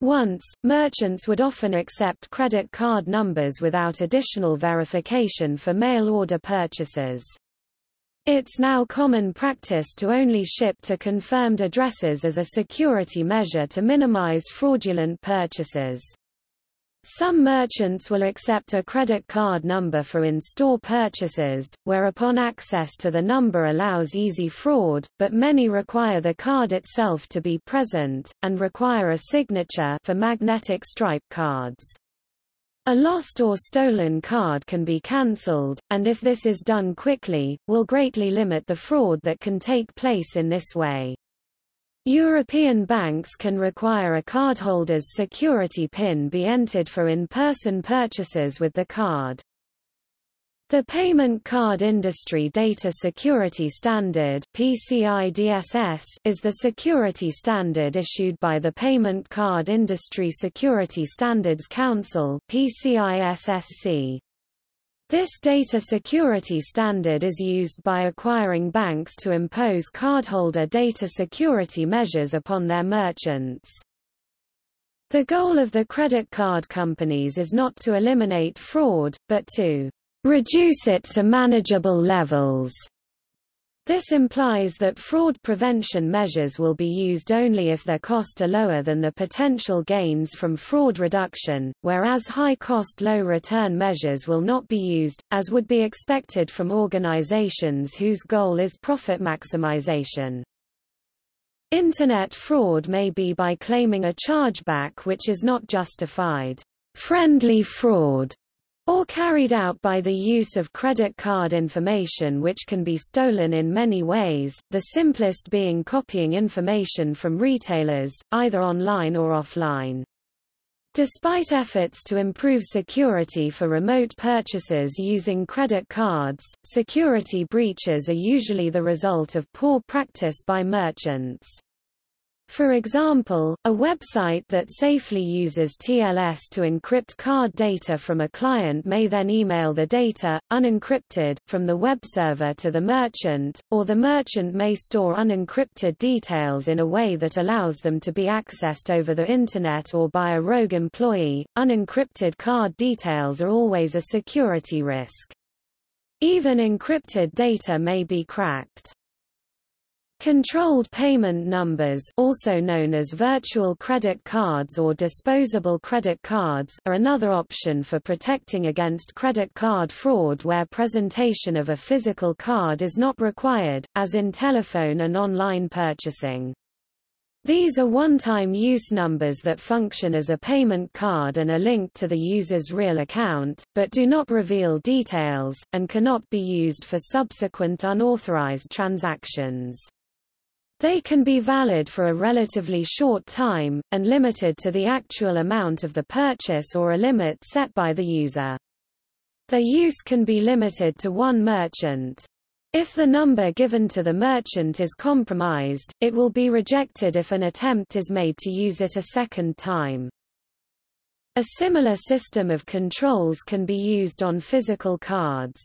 Once, merchants would often accept credit card numbers without additional verification for mail-order purchases. It's now common practice to only ship to confirmed addresses as a security measure to minimize fraudulent purchases. Some merchants will accept a credit card number for in-store purchases, whereupon access to the number allows easy fraud, but many require the card itself to be present, and require a signature for magnetic stripe cards. A lost or stolen card can be cancelled, and if this is done quickly, will greatly limit the fraud that can take place in this way. European banks can require a cardholder's security PIN be entered for in-person purchases with the card. The Payment Card Industry Data Security Standard PCI-DSS is the security standard issued by the Payment Card Industry Security Standards Council PCI-SSC. This data security standard is used by acquiring banks to impose cardholder data security measures upon their merchants. The goal of the credit card companies is not to eliminate fraud, but to reduce it to manageable levels. This implies that fraud prevention measures will be used only if their cost are lower than the potential gains from fraud reduction, whereas high-cost low-return measures will not be used, as would be expected from organizations whose goal is profit maximization. Internet fraud may be by claiming a chargeback which is not justified. Friendly fraud or carried out by the use of credit card information which can be stolen in many ways, the simplest being copying information from retailers, either online or offline. Despite efforts to improve security for remote purchases using credit cards, security breaches are usually the result of poor practice by merchants. For example, a website that safely uses TLS to encrypt card data from a client may then email the data, unencrypted, from the web server to the merchant, or the merchant may store unencrypted details in a way that allows them to be accessed over the Internet or by a rogue employee. Unencrypted card details are always a security risk. Even encrypted data may be cracked. Controlled payment numbers also known as virtual credit cards or disposable credit cards are another option for protecting against credit card fraud where presentation of a physical card is not required, as in telephone and online purchasing. These are one-time use numbers that function as a payment card and are linked to the user's real account, but do not reveal details, and cannot be used for subsequent unauthorized transactions. They can be valid for a relatively short time, and limited to the actual amount of the purchase or a limit set by the user. Their use can be limited to one merchant. If the number given to the merchant is compromised, it will be rejected if an attempt is made to use it a second time. A similar system of controls can be used on physical cards.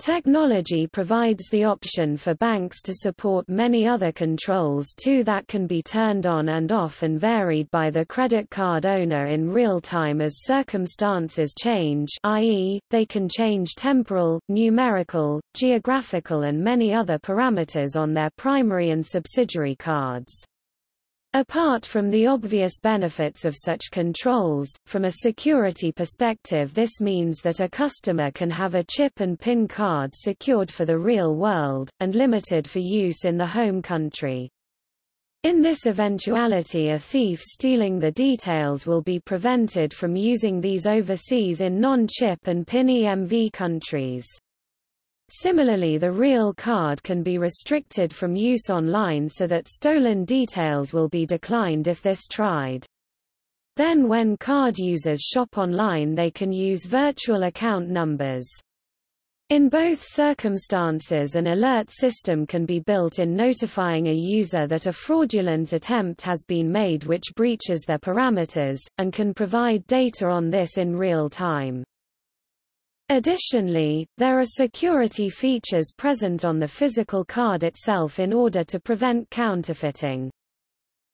Technology provides the option for banks to support many other controls too that can be turned on and off and varied by the credit card owner in real time as circumstances change i.e., they can change temporal, numerical, geographical and many other parameters on their primary and subsidiary cards. Apart from the obvious benefits of such controls, from a security perspective this means that a customer can have a chip and PIN card secured for the real world, and limited for use in the home country. In this eventuality a thief stealing the details will be prevented from using these overseas in non-chip and PIN EMV countries. Similarly the real card can be restricted from use online so that stolen details will be declined if this tried. Then when card users shop online they can use virtual account numbers. In both circumstances an alert system can be built in notifying a user that a fraudulent attempt has been made which breaches their parameters, and can provide data on this in real time. Additionally, there are security features present on the physical card itself in order to prevent counterfeiting.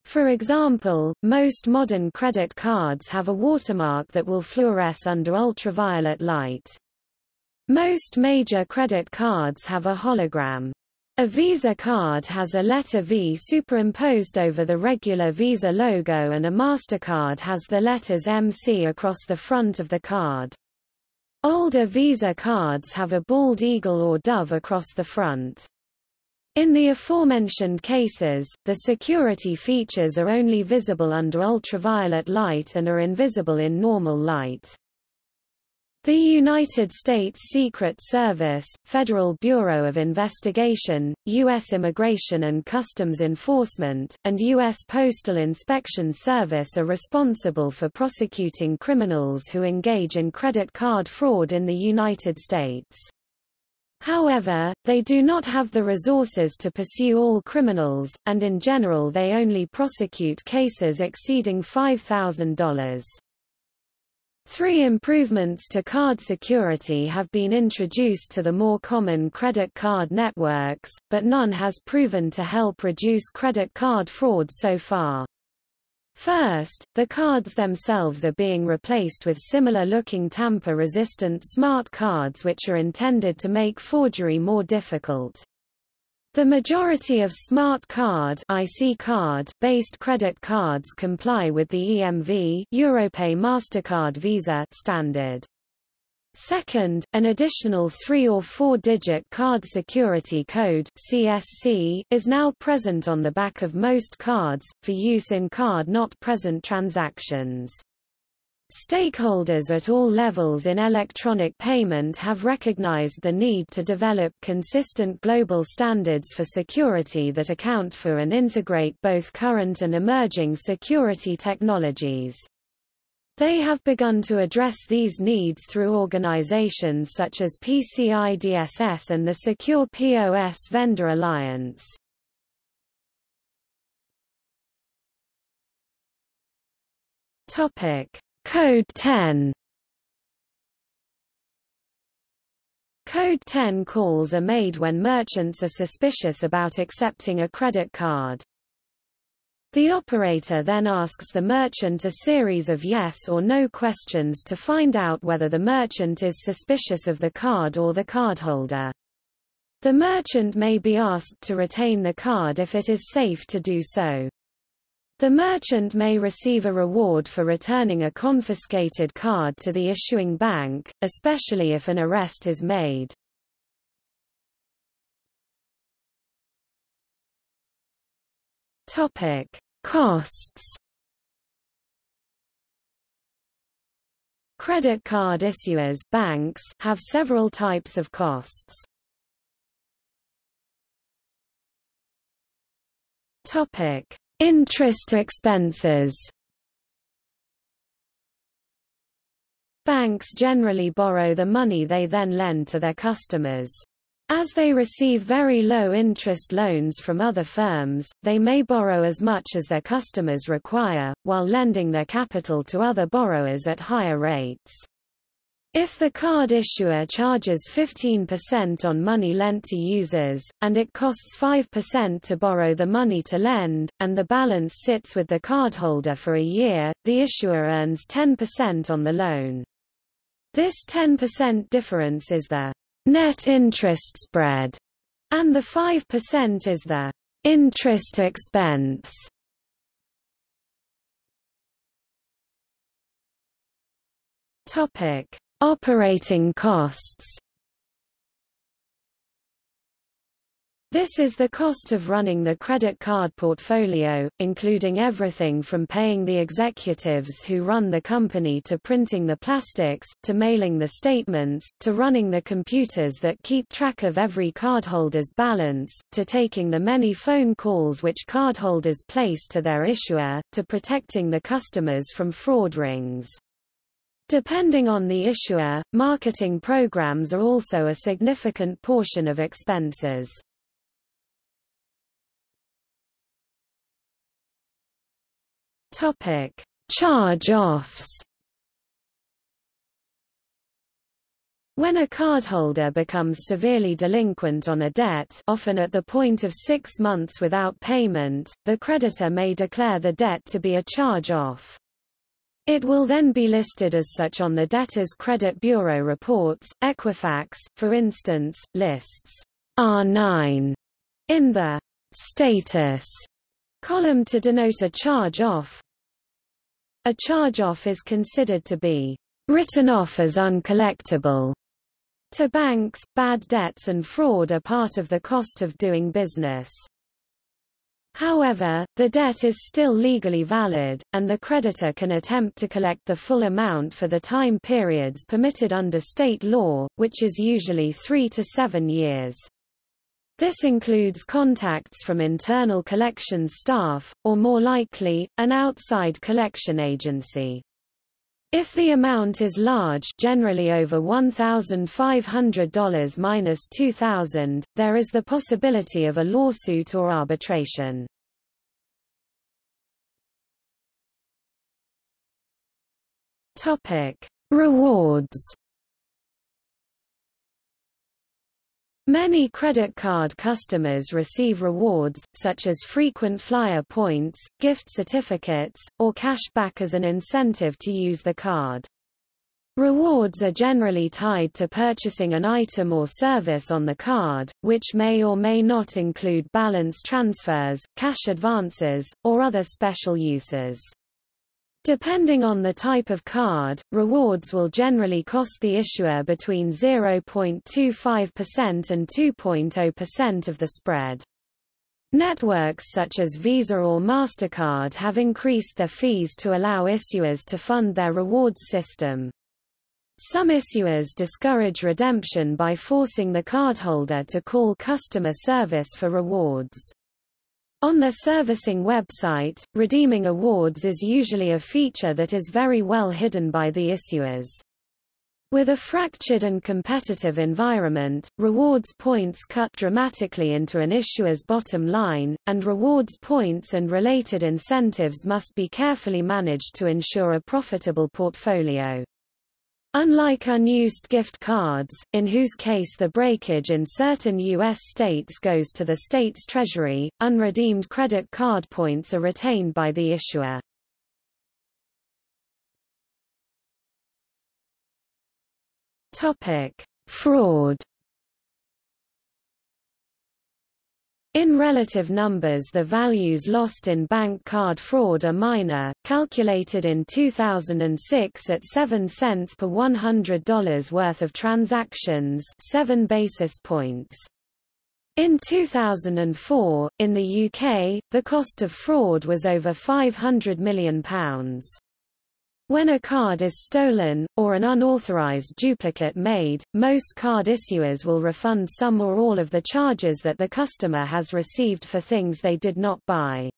For example, most modern credit cards have a watermark that will fluoresce under ultraviolet light. Most major credit cards have a hologram. A Visa card has a letter V superimposed over the regular Visa logo and a MasterCard has the letters MC across the front of the card. Older Visa cards have a bald eagle or dove across the front. In the aforementioned cases, the security features are only visible under ultraviolet light and are invisible in normal light. The United States Secret Service, Federal Bureau of Investigation, U.S. Immigration and Customs Enforcement, and U.S. Postal Inspection Service are responsible for prosecuting criminals who engage in credit card fraud in the United States. However, they do not have the resources to pursue all criminals, and in general they only prosecute cases exceeding $5,000. Three improvements to card security have been introduced to the more common credit card networks, but none has proven to help reduce credit card fraud so far. First, the cards themselves are being replaced with similar-looking tamper-resistant smart cards which are intended to make forgery more difficult. The majority of smart card IC card based credit cards comply with the EMV Europay Mastercard Visa standard. Second, an additional three- or four-digit card security code CSC, is now present on the back of most cards, for use in card-not-present transactions. Stakeholders at all levels in electronic payment have recognized the need to develop consistent global standards for security that account for and integrate both current and emerging security technologies. They have begun to address these needs through organizations such as PCI DSS and the Secure POS Vendor Alliance. Topic Code 10 Code 10 calls are made when merchants are suspicious about accepting a credit card. The operator then asks the merchant a series of yes or no questions to find out whether the merchant is suspicious of the card or the cardholder. The merchant may be asked to retain the card if it is safe to do so. The merchant may receive a reward for returning a confiscated card to the issuing bank, especially if an arrest is made. Topic: Costs. Credit card issuers banks have several types of costs. Topic: Interest expenses Banks generally borrow the money they then lend to their customers. As they receive very low interest loans from other firms, they may borrow as much as their customers require, while lending their capital to other borrowers at higher rates. If the card issuer charges 15% on money lent to users, and it costs 5% to borrow the money to lend, and the balance sits with the cardholder for a year, the issuer earns 10% on the loan. This 10% difference is the net interest spread, and the 5% is the interest expense. Topic Operating costs This is the cost of running the credit card portfolio, including everything from paying the executives who run the company to printing the plastics, to mailing the statements, to running the computers that keep track of every cardholder's balance, to taking the many phone calls which cardholders place to their issuer, to protecting the customers from fraud rings. Depending on the issuer, marketing programs are also a significant portion of expenses. Topic: Charge-offs. When a cardholder becomes severely delinquent on a debt often at the point of six months without payment, the creditor may declare the debt to be a charge-off. It will then be listed as such on the debtor's credit bureau reports. Equifax, for instance, lists R9 in the status column to denote a charge-off. A charge-off is considered to be written off as uncollectible. To banks, bad debts and fraud are part of the cost of doing business. However, the debt is still legally valid, and the creditor can attempt to collect the full amount for the time periods permitted under state law, which is usually three to seven years. This includes contacts from internal collections staff, or more likely, an outside collection agency. If the amount is large generally over $1,500 minus $2,000, there is the possibility of a lawsuit or arbitration. Topic. Rewards Many credit card customers receive rewards, such as frequent flyer points, gift certificates, or cash back as an incentive to use the card. Rewards are generally tied to purchasing an item or service on the card, which may or may not include balance transfers, cash advances, or other special uses. Depending on the type of card, rewards will generally cost the issuer between 0.25% and 2.0% of the spread. Networks such as Visa or MasterCard have increased their fees to allow issuers to fund their rewards system. Some issuers discourage redemption by forcing the cardholder to call customer service for rewards. On their servicing website, redeeming awards is usually a feature that is very well hidden by the issuers. With a fractured and competitive environment, rewards points cut dramatically into an issuer's bottom line, and rewards points and related incentives must be carefully managed to ensure a profitable portfolio. Unlike unused gift cards, in whose case the breakage in certain U.S. states goes to the state's treasury, unredeemed credit card points are retained by the issuer. Fraud In relative numbers the values lost in bank card fraud are minor, calculated in 2006 at 7 cents per $100 worth of transactions 7 basis points. In 2004, in the UK, the cost of fraud was over £500 million. When a card is stolen, or an unauthorized duplicate made, most card issuers will refund some or all of the charges that the customer has received for things they did not buy.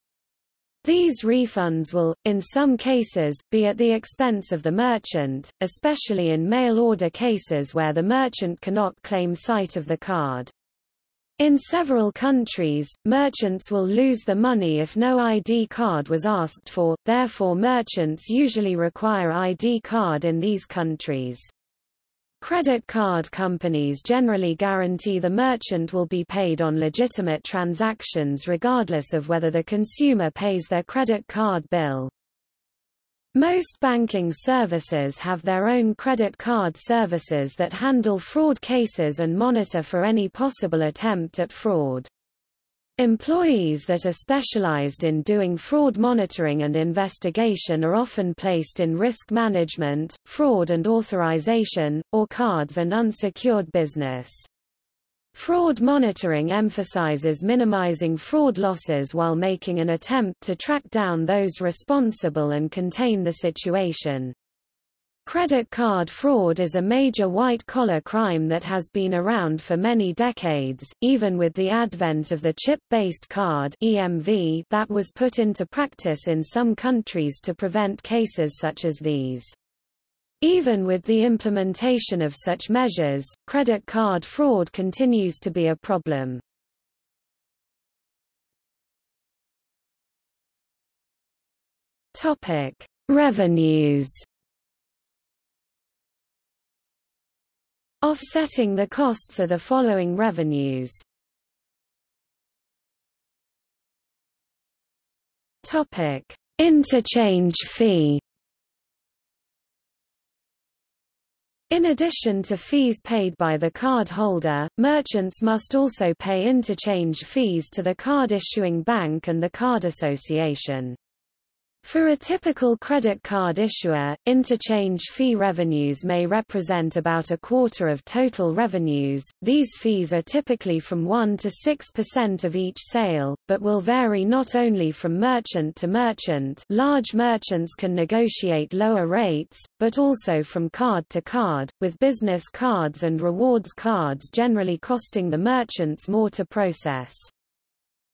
These refunds will, in some cases, be at the expense of the merchant, especially in mail order cases where the merchant cannot claim sight of the card. In several countries, merchants will lose the money if no ID card was asked for, therefore merchants usually require ID card in these countries. Credit card companies generally guarantee the merchant will be paid on legitimate transactions regardless of whether the consumer pays their credit card bill. Most banking services have their own credit card services that handle fraud cases and monitor for any possible attempt at fraud. Employees that are specialized in doing fraud monitoring and investigation are often placed in risk management, fraud and authorization, or cards and unsecured business. Fraud monitoring emphasizes minimizing fraud losses while making an attempt to track down those responsible and contain the situation. Credit card fraud is a major white-collar crime that has been around for many decades, even with the advent of the chip-based card EMV that was put into practice in some countries to prevent cases such as these. Even with the implementation of such measures, credit card fraud continues to be a problem. Topic: Revenues Offsetting the costs are the following revenues. Topic: Interchange fee. In addition to fees paid by the card holder, merchants must also pay interchange fees to the card issuing bank and the card association. For a typical credit card issuer, interchange fee revenues may represent about a quarter of total revenues. These fees are typically from 1 to 6% of each sale, but will vary not only from merchant to merchant. Large merchants can negotiate lower rates, but also from card to card, with business cards and rewards cards generally costing the merchants more to process.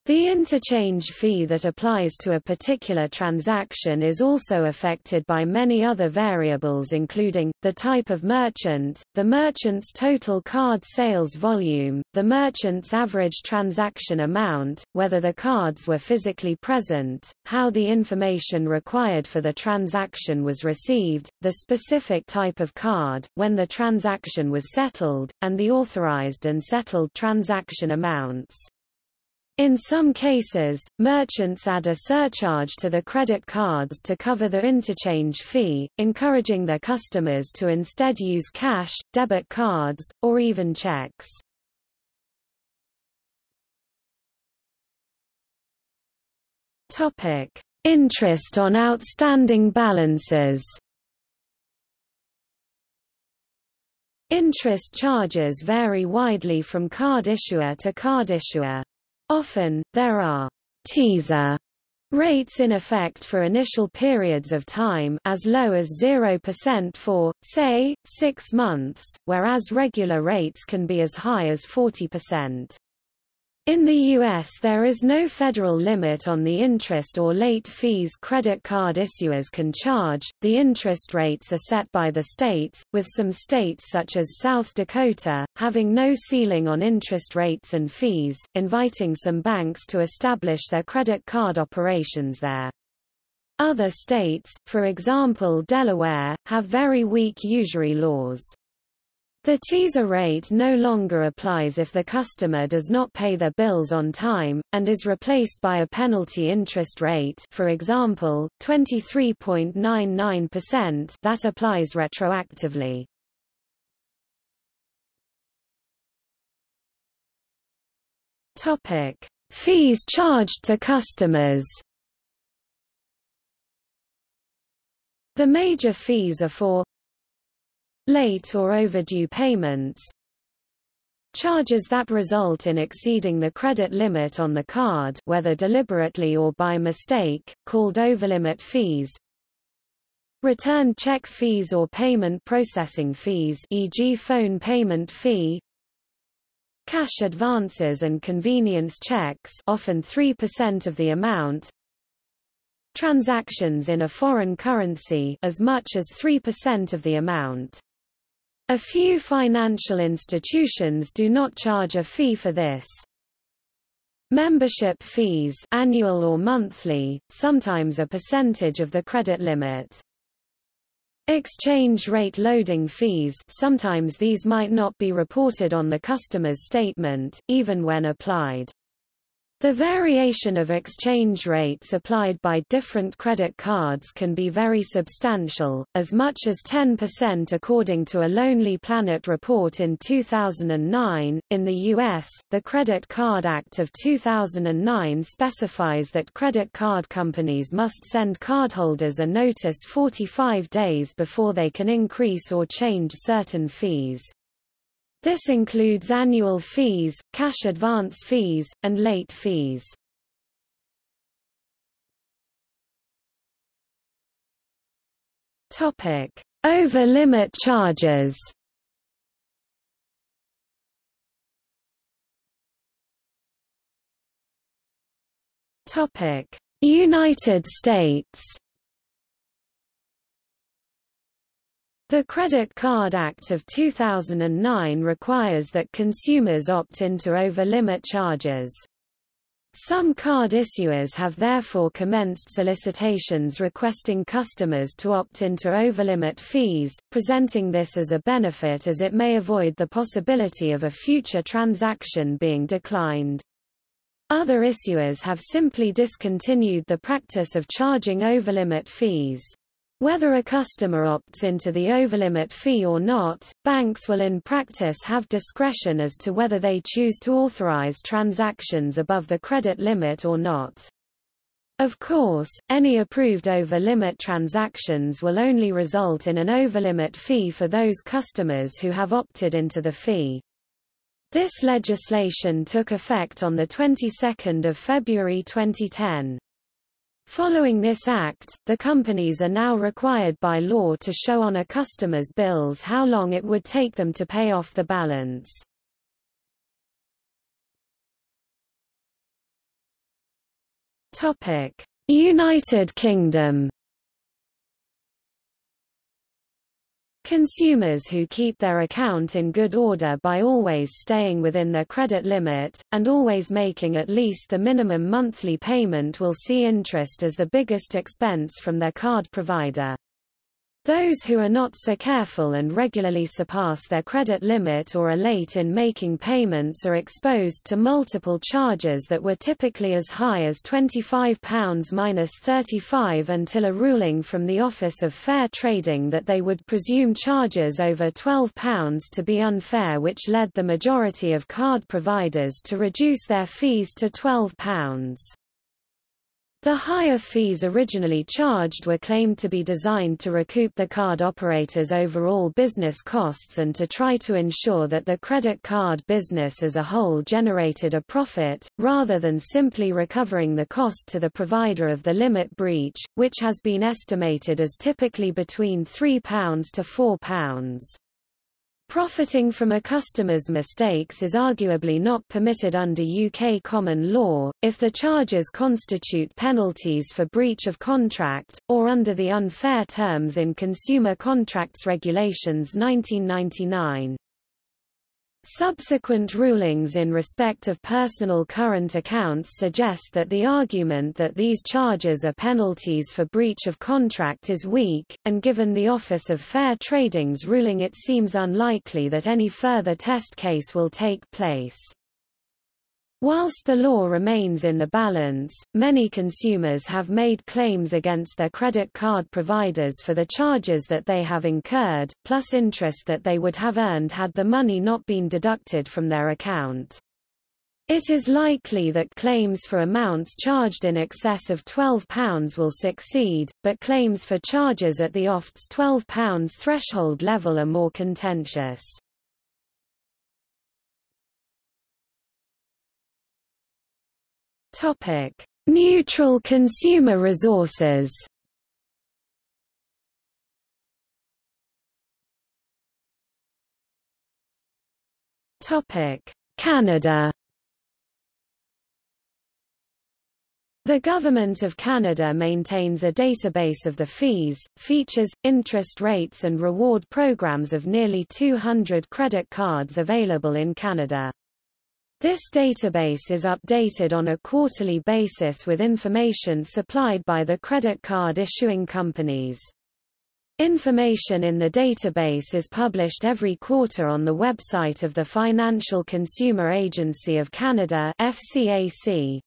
The interchange fee that applies to a particular transaction is also affected by many other variables including, the type of merchant, the merchant's total card sales volume, the merchant's average transaction amount, whether the cards were physically present, how the information required for the transaction was received, the specific type of card, when the transaction was settled, and the authorized and settled transaction amounts. In some cases, merchants add a surcharge to the credit cards to cover the interchange fee, encouraging their customers to instead use cash, debit cards, or even checks. Topic: Interest on outstanding balances. Interest charges vary widely from card issuer to card issuer. Often, there are teaser rates in effect for initial periods of time as low as 0% for, say, six months, whereas regular rates can be as high as 40%. In the U.S. there is no federal limit on the interest or late fees credit card issuers can charge, the interest rates are set by the states, with some states such as South Dakota, having no ceiling on interest rates and fees, inviting some banks to establish their credit card operations there. Other states, for example Delaware, have very weak usury laws. The teaser rate no longer applies if the customer does not pay their bills on time, and is replaced by a penalty interest rate for example, 23.99% that applies retroactively. Topic: Fees charged to customers. The major fees are for late or overdue payments, charges that result in exceeding the credit limit on the card whether deliberately or by mistake, called overlimit fees, return check fees or payment processing fees e.g. phone payment fee, cash advances and convenience checks often 3% of the amount, transactions in a foreign currency as much as 3% of the amount. A few financial institutions do not charge a fee for this. Membership fees annual or monthly, sometimes a percentage of the credit limit. Exchange rate loading fees sometimes these might not be reported on the customer's statement, even when applied. The variation of exchange rates applied by different credit cards can be very substantial, as much as 10% according to a Lonely Planet report in 2009. In the U.S., the Credit Card Act of 2009 specifies that credit card companies must send cardholders a notice 45 days before they can increase or change certain fees. This includes annual fees, cash advance fees, and late fees. Topic: Over-limit charges. Topic: United States. The Credit Card Act of 2009 requires that consumers opt into over-limit charges. Some card issuers have therefore commenced solicitations requesting customers to opt into over-limit fees, presenting this as a benefit as it may avoid the possibility of a future transaction being declined. Other issuers have simply discontinued the practice of charging over-limit fees. Whether a customer opts into the overlimit fee or not, banks will in practice have discretion as to whether they choose to authorize transactions above the credit limit or not. Of course, any approved over-limit transactions will only result in an over-limit fee for those customers who have opted into the fee. This legislation took effect on the 22nd of February 2010. Following this act, the companies are now required by law to show on a customer's bills how long it would take them to pay off the balance. United Kingdom Consumers who keep their account in good order by always staying within their credit limit, and always making at least the minimum monthly payment will see interest as the biggest expense from their card provider. Those who are not so careful and regularly surpass their credit limit or are late in making payments are exposed to multiple charges that were typically as high as £25 minus 35 until a ruling from the Office of Fair Trading that they would presume charges over £12 to be unfair which led the majority of card providers to reduce their fees to £12. The higher fees originally charged were claimed to be designed to recoup the card operator's overall business costs and to try to ensure that the credit card business as a whole generated a profit, rather than simply recovering the cost to the provider of the limit breach, which has been estimated as typically between £3 to £4. Profiting from a customer's mistakes is arguably not permitted under UK common law, if the charges constitute penalties for breach of contract, or under the unfair terms in Consumer Contracts Regulations 1999. Subsequent rulings in respect of personal current accounts suggest that the argument that these charges are penalties for breach of contract is weak, and given the Office of Fair Trading's ruling it seems unlikely that any further test case will take place. Whilst the law remains in the balance, many consumers have made claims against their credit card providers for the charges that they have incurred, plus interest that they would have earned had the money not been deducted from their account. It is likely that claims for amounts charged in excess of £12 will succeed, but claims for charges at the OFT's £12 threshold level are more contentious. Topic: Neutral consumer resources. Topic: Canada. The Government of Canada maintains a database of the fees, features, interest rates and reward programs of nearly 200 credit cards available in Canada. This database is updated on a quarterly basis with information supplied by the credit card issuing companies. Information in the database is published every quarter on the website of the Financial Consumer Agency of Canada FCAC.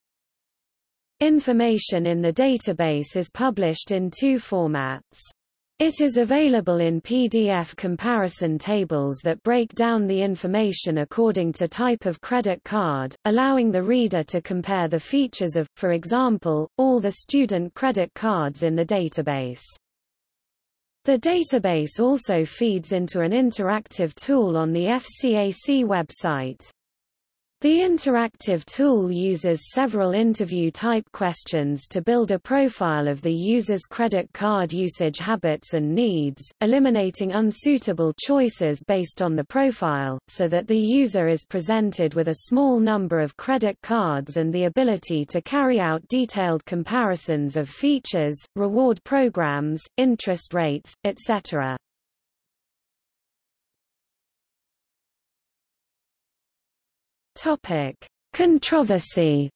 Information in the database is published in two formats. It is available in PDF comparison tables that break down the information according to type of credit card, allowing the reader to compare the features of, for example, all the student credit cards in the database. The database also feeds into an interactive tool on the FCAC website. The interactive tool uses several interview-type questions to build a profile of the user's credit card usage habits and needs, eliminating unsuitable choices based on the profile, so that the user is presented with a small number of credit cards and the ability to carry out detailed comparisons of features, reward programs, interest rates, etc. Topic: Controversy.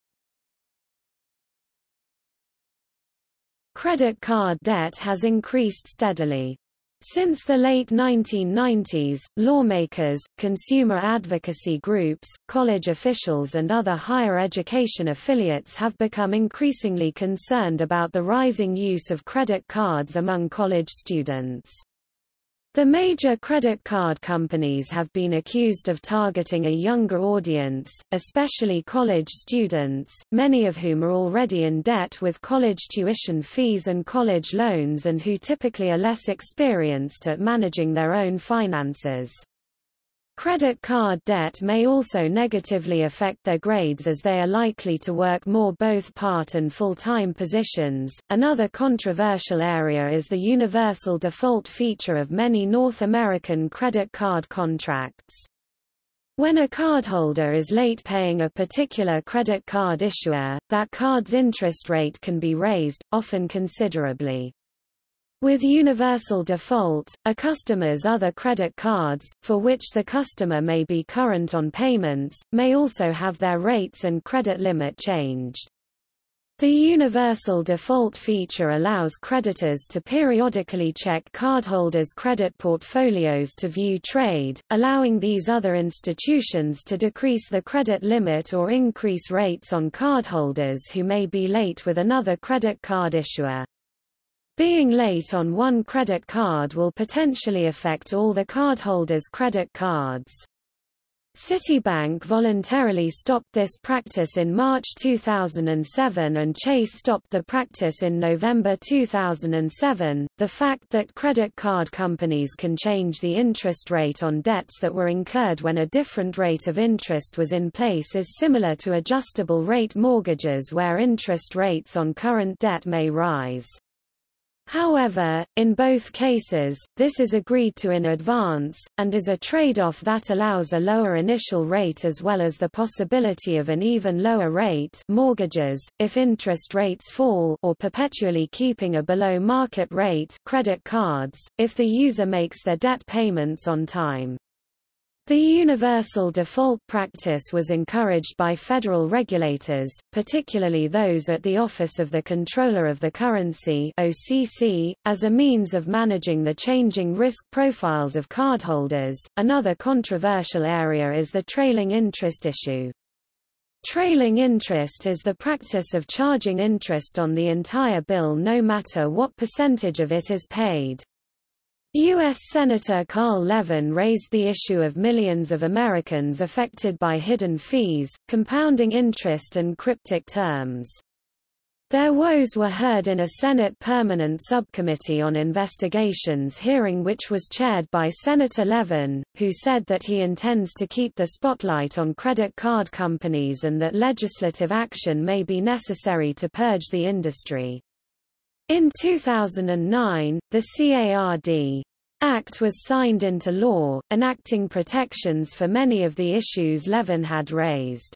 Credit card debt has increased steadily. Since the late 1990s, lawmakers, consumer advocacy groups, college officials and other higher education affiliates have become increasingly concerned about the rising use of credit cards among college students. The major credit card companies have been accused of targeting a younger audience, especially college students, many of whom are already in debt with college tuition fees and college loans and who typically are less experienced at managing their own finances. Credit card debt may also negatively affect their grades as they are likely to work more both part and full-time positions. Another controversial area is the universal default feature of many North American credit card contracts. When a cardholder is late paying a particular credit card issuer, that card's interest rate can be raised, often considerably. With universal default, a customer's other credit cards, for which the customer may be current on payments, may also have their rates and credit limit changed. The universal default feature allows creditors to periodically check cardholders' credit portfolios to view trade, allowing these other institutions to decrease the credit limit or increase rates on cardholders who may be late with another credit card issuer. Being late on one credit card will potentially affect all the cardholders' credit cards. Citibank voluntarily stopped this practice in March 2007 and Chase stopped the practice in November 2007. The fact that credit card companies can change the interest rate on debts that were incurred when a different rate of interest was in place is similar to adjustable rate mortgages where interest rates on current debt may rise. However, in both cases, this is agreed to in advance, and is a trade-off that allows a lower initial rate as well as the possibility of an even lower rate mortgages, if interest rates fall or perpetually keeping a below-market rate credit cards, if the user makes their debt payments on time. The universal default practice was encouraged by federal regulators, particularly those at the Office of the Comptroller of the Currency (OCC), as a means of managing the changing risk profiles of cardholders. Another controversial area is the trailing interest issue. Trailing interest is the practice of charging interest on the entire bill no matter what percentage of it is paid. U.S. Senator Carl Levin raised the issue of millions of Americans affected by hidden fees, compounding interest and cryptic terms. Their woes were heard in a Senate Permanent Subcommittee on Investigations hearing which was chaired by Senator Levin, who said that he intends to keep the spotlight on credit card companies and that legislative action may be necessary to purge the industry. In 2009, the CARD Act was signed into law, enacting protections for many of the issues Levin had raised.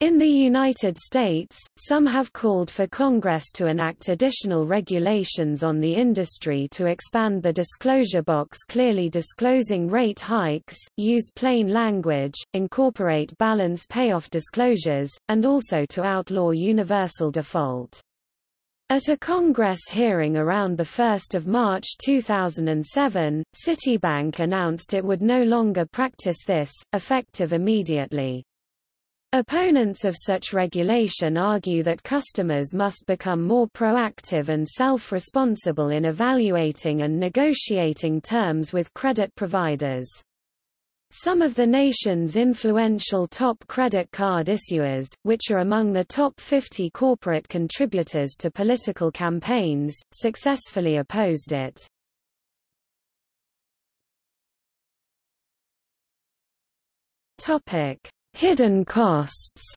In the United States, some have called for Congress to enact additional regulations on the industry to expand the disclosure box clearly disclosing rate hikes, use plain language, incorporate balance payoff disclosures, and also to outlaw universal default. At a Congress hearing around 1 March 2007, Citibank announced it would no longer practice this, effective immediately. Opponents of such regulation argue that customers must become more proactive and self-responsible in evaluating and negotiating terms with credit providers. Some of the nation's influential top credit card issuers, which are among the top 50 corporate contributors to political campaigns, successfully opposed it. Hidden costs.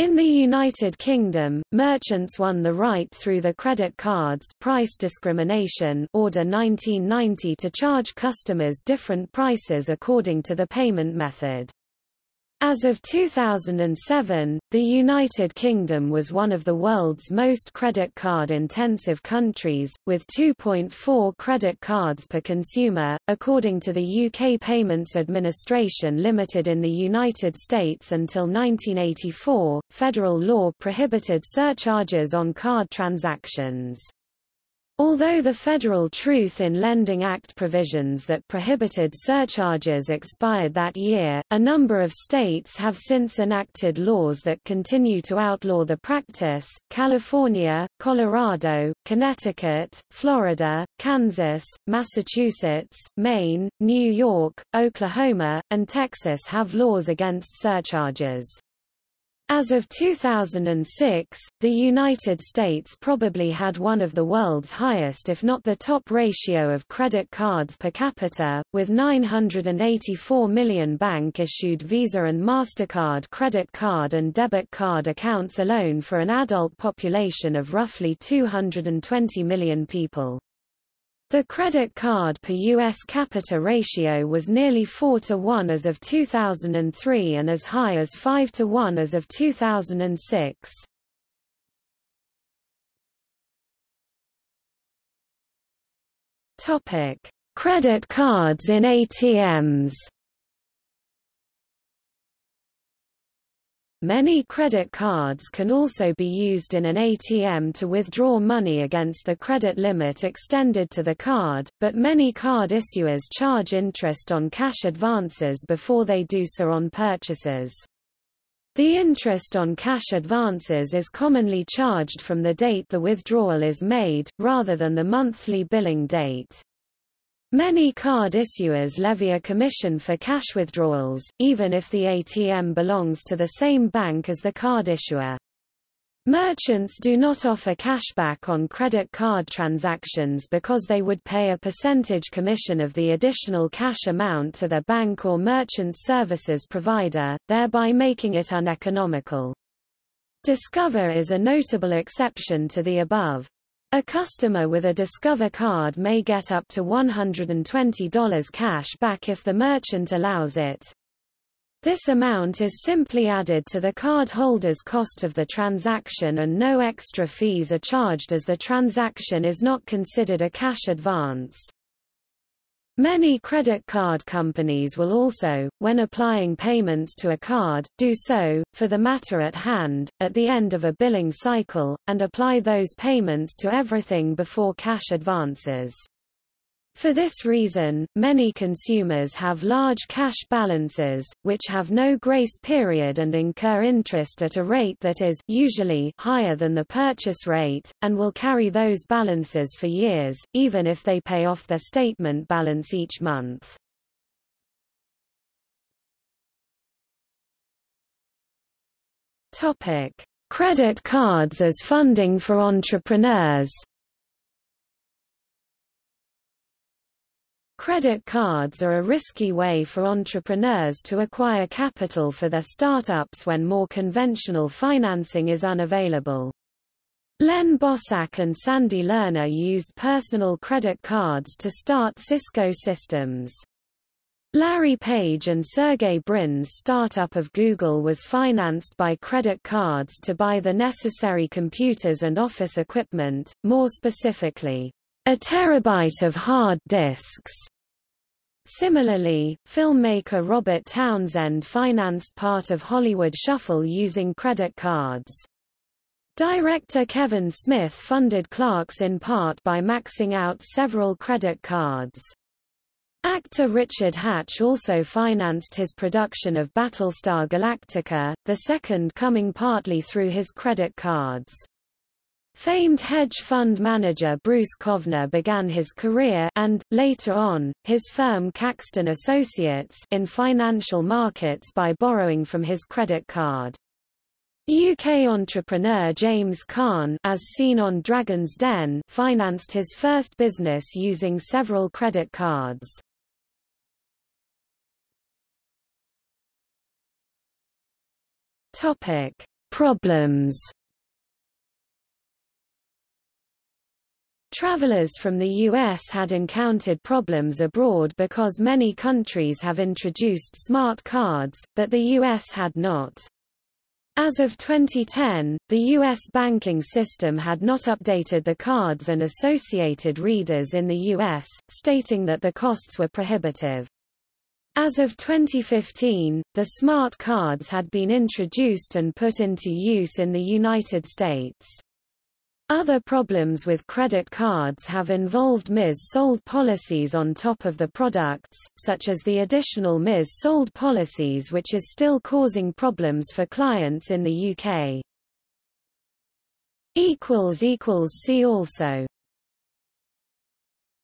In the United Kingdom, merchants won the right through the credit cards price discrimination order 1990 to charge customers different prices according to the payment method. As of 2007, the United Kingdom was one of the world's most credit card-intensive countries, with 2.4 credit cards per consumer, according to the UK Payments Administration Limited in the United States until 1984, federal law prohibited surcharges on card transactions. Although the Federal Truth in Lending Act provisions that prohibited surcharges expired that year, a number of states have since enacted laws that continue to outlaw the practice. California, Colorado, Connecticut, Florida, Kansas, Massachusetts, Maine, New York, Oklahoma, and Texas have laws against surcharges. As of 2006, the United States probably had one of the world's highest if not the top ratio of credit cards per capita, with 984 million bank-issued Visa and MasterCard credit card and debit card accounts alone for an adult population of roughly 220 million people. The credit card per U.S. capita ratio was nearly 4 to 1 as of 2003 and as high as 5 to 1 as of 2006. Topic: Credit cards in ATMs. Many credit cards can also be used in an ATM to withdraw money against the credit limit extended to the card, but many card issuers charge interest on cash advances before they do so on purchases. The interest on cash advances is commonly charged from the date the withdrawal is made, rather than the monthly billing date. Many card issuers levy a commission for cash withdrawals, even if the ATM belongs to the same bank as the card issuer. Merchants do not offer cashback on credit card transactions because they would pay a percentage commission of the additional cash amount to their bank or merchant services provider, thereby making it uneconomical. Discover is a notable exception to the above. A customer with a Discover card may get up to $120 cash back if the merchant allows it. This amount is simply added to the cardholder's cost of the transaction and no extra fees are charged as the transaction is not considered a cash advance. Many credit card companies will also, when applying payments to a card, do so, for the matter at hand, at the end of a billing cycle, and apply those payments to everything before cash advances. For this reason, many consumers have large cash balances, which have no grace period and incur interest at a rate that is usually higher than the purchase rate, and will carry those balances for years, even if they pay off their statement balance each month. Credit cards as funding for entrepreneurs Credit cards are a risky way for entrepreneurs to acquire capital for their startups when more conventional financing is unavailable. Len Bosack and Sandy Lerner used personal credit cards to start Cisco Systems. Larry Page and Sergey Brin's startup of Google was financed by credit cards to buy the necessary computers and office equipment, more specifically, a terabyte of hard disks. Similarly, filmmaker Robert Townsend financed part of Hollywood Shuffle using credit cards. Director Kevin Smith funded Clerks in part by maxing out several credit cards. Actor Richard Hatch also financed his production of Battlestar Galactica, the second coming partly through his credit cards. Famed hedge fund manager Bruce Kovner began his career and, later on, his firm Caxton Associates in financial markets by borrowing from his credit card. UK entrepreneur James Caan as seen on Dragon's Den financed his first business using several credit cards. Problems. Travelers from the U.S. had encountered problems abroad because many countries have introduced smart cards, but the U.S. had not. As of 2010, the U.S. banking system had not updated the cards and associated readers in the U.S., stating that the costs were prohibitive. As of 2015, the smart cards had been introduced and put into use in the United States. Other problems with credit cards have involved mis-sold policies on top of the products, such as the additional mis-sold policies which is still causing problems for clients in the UK. See also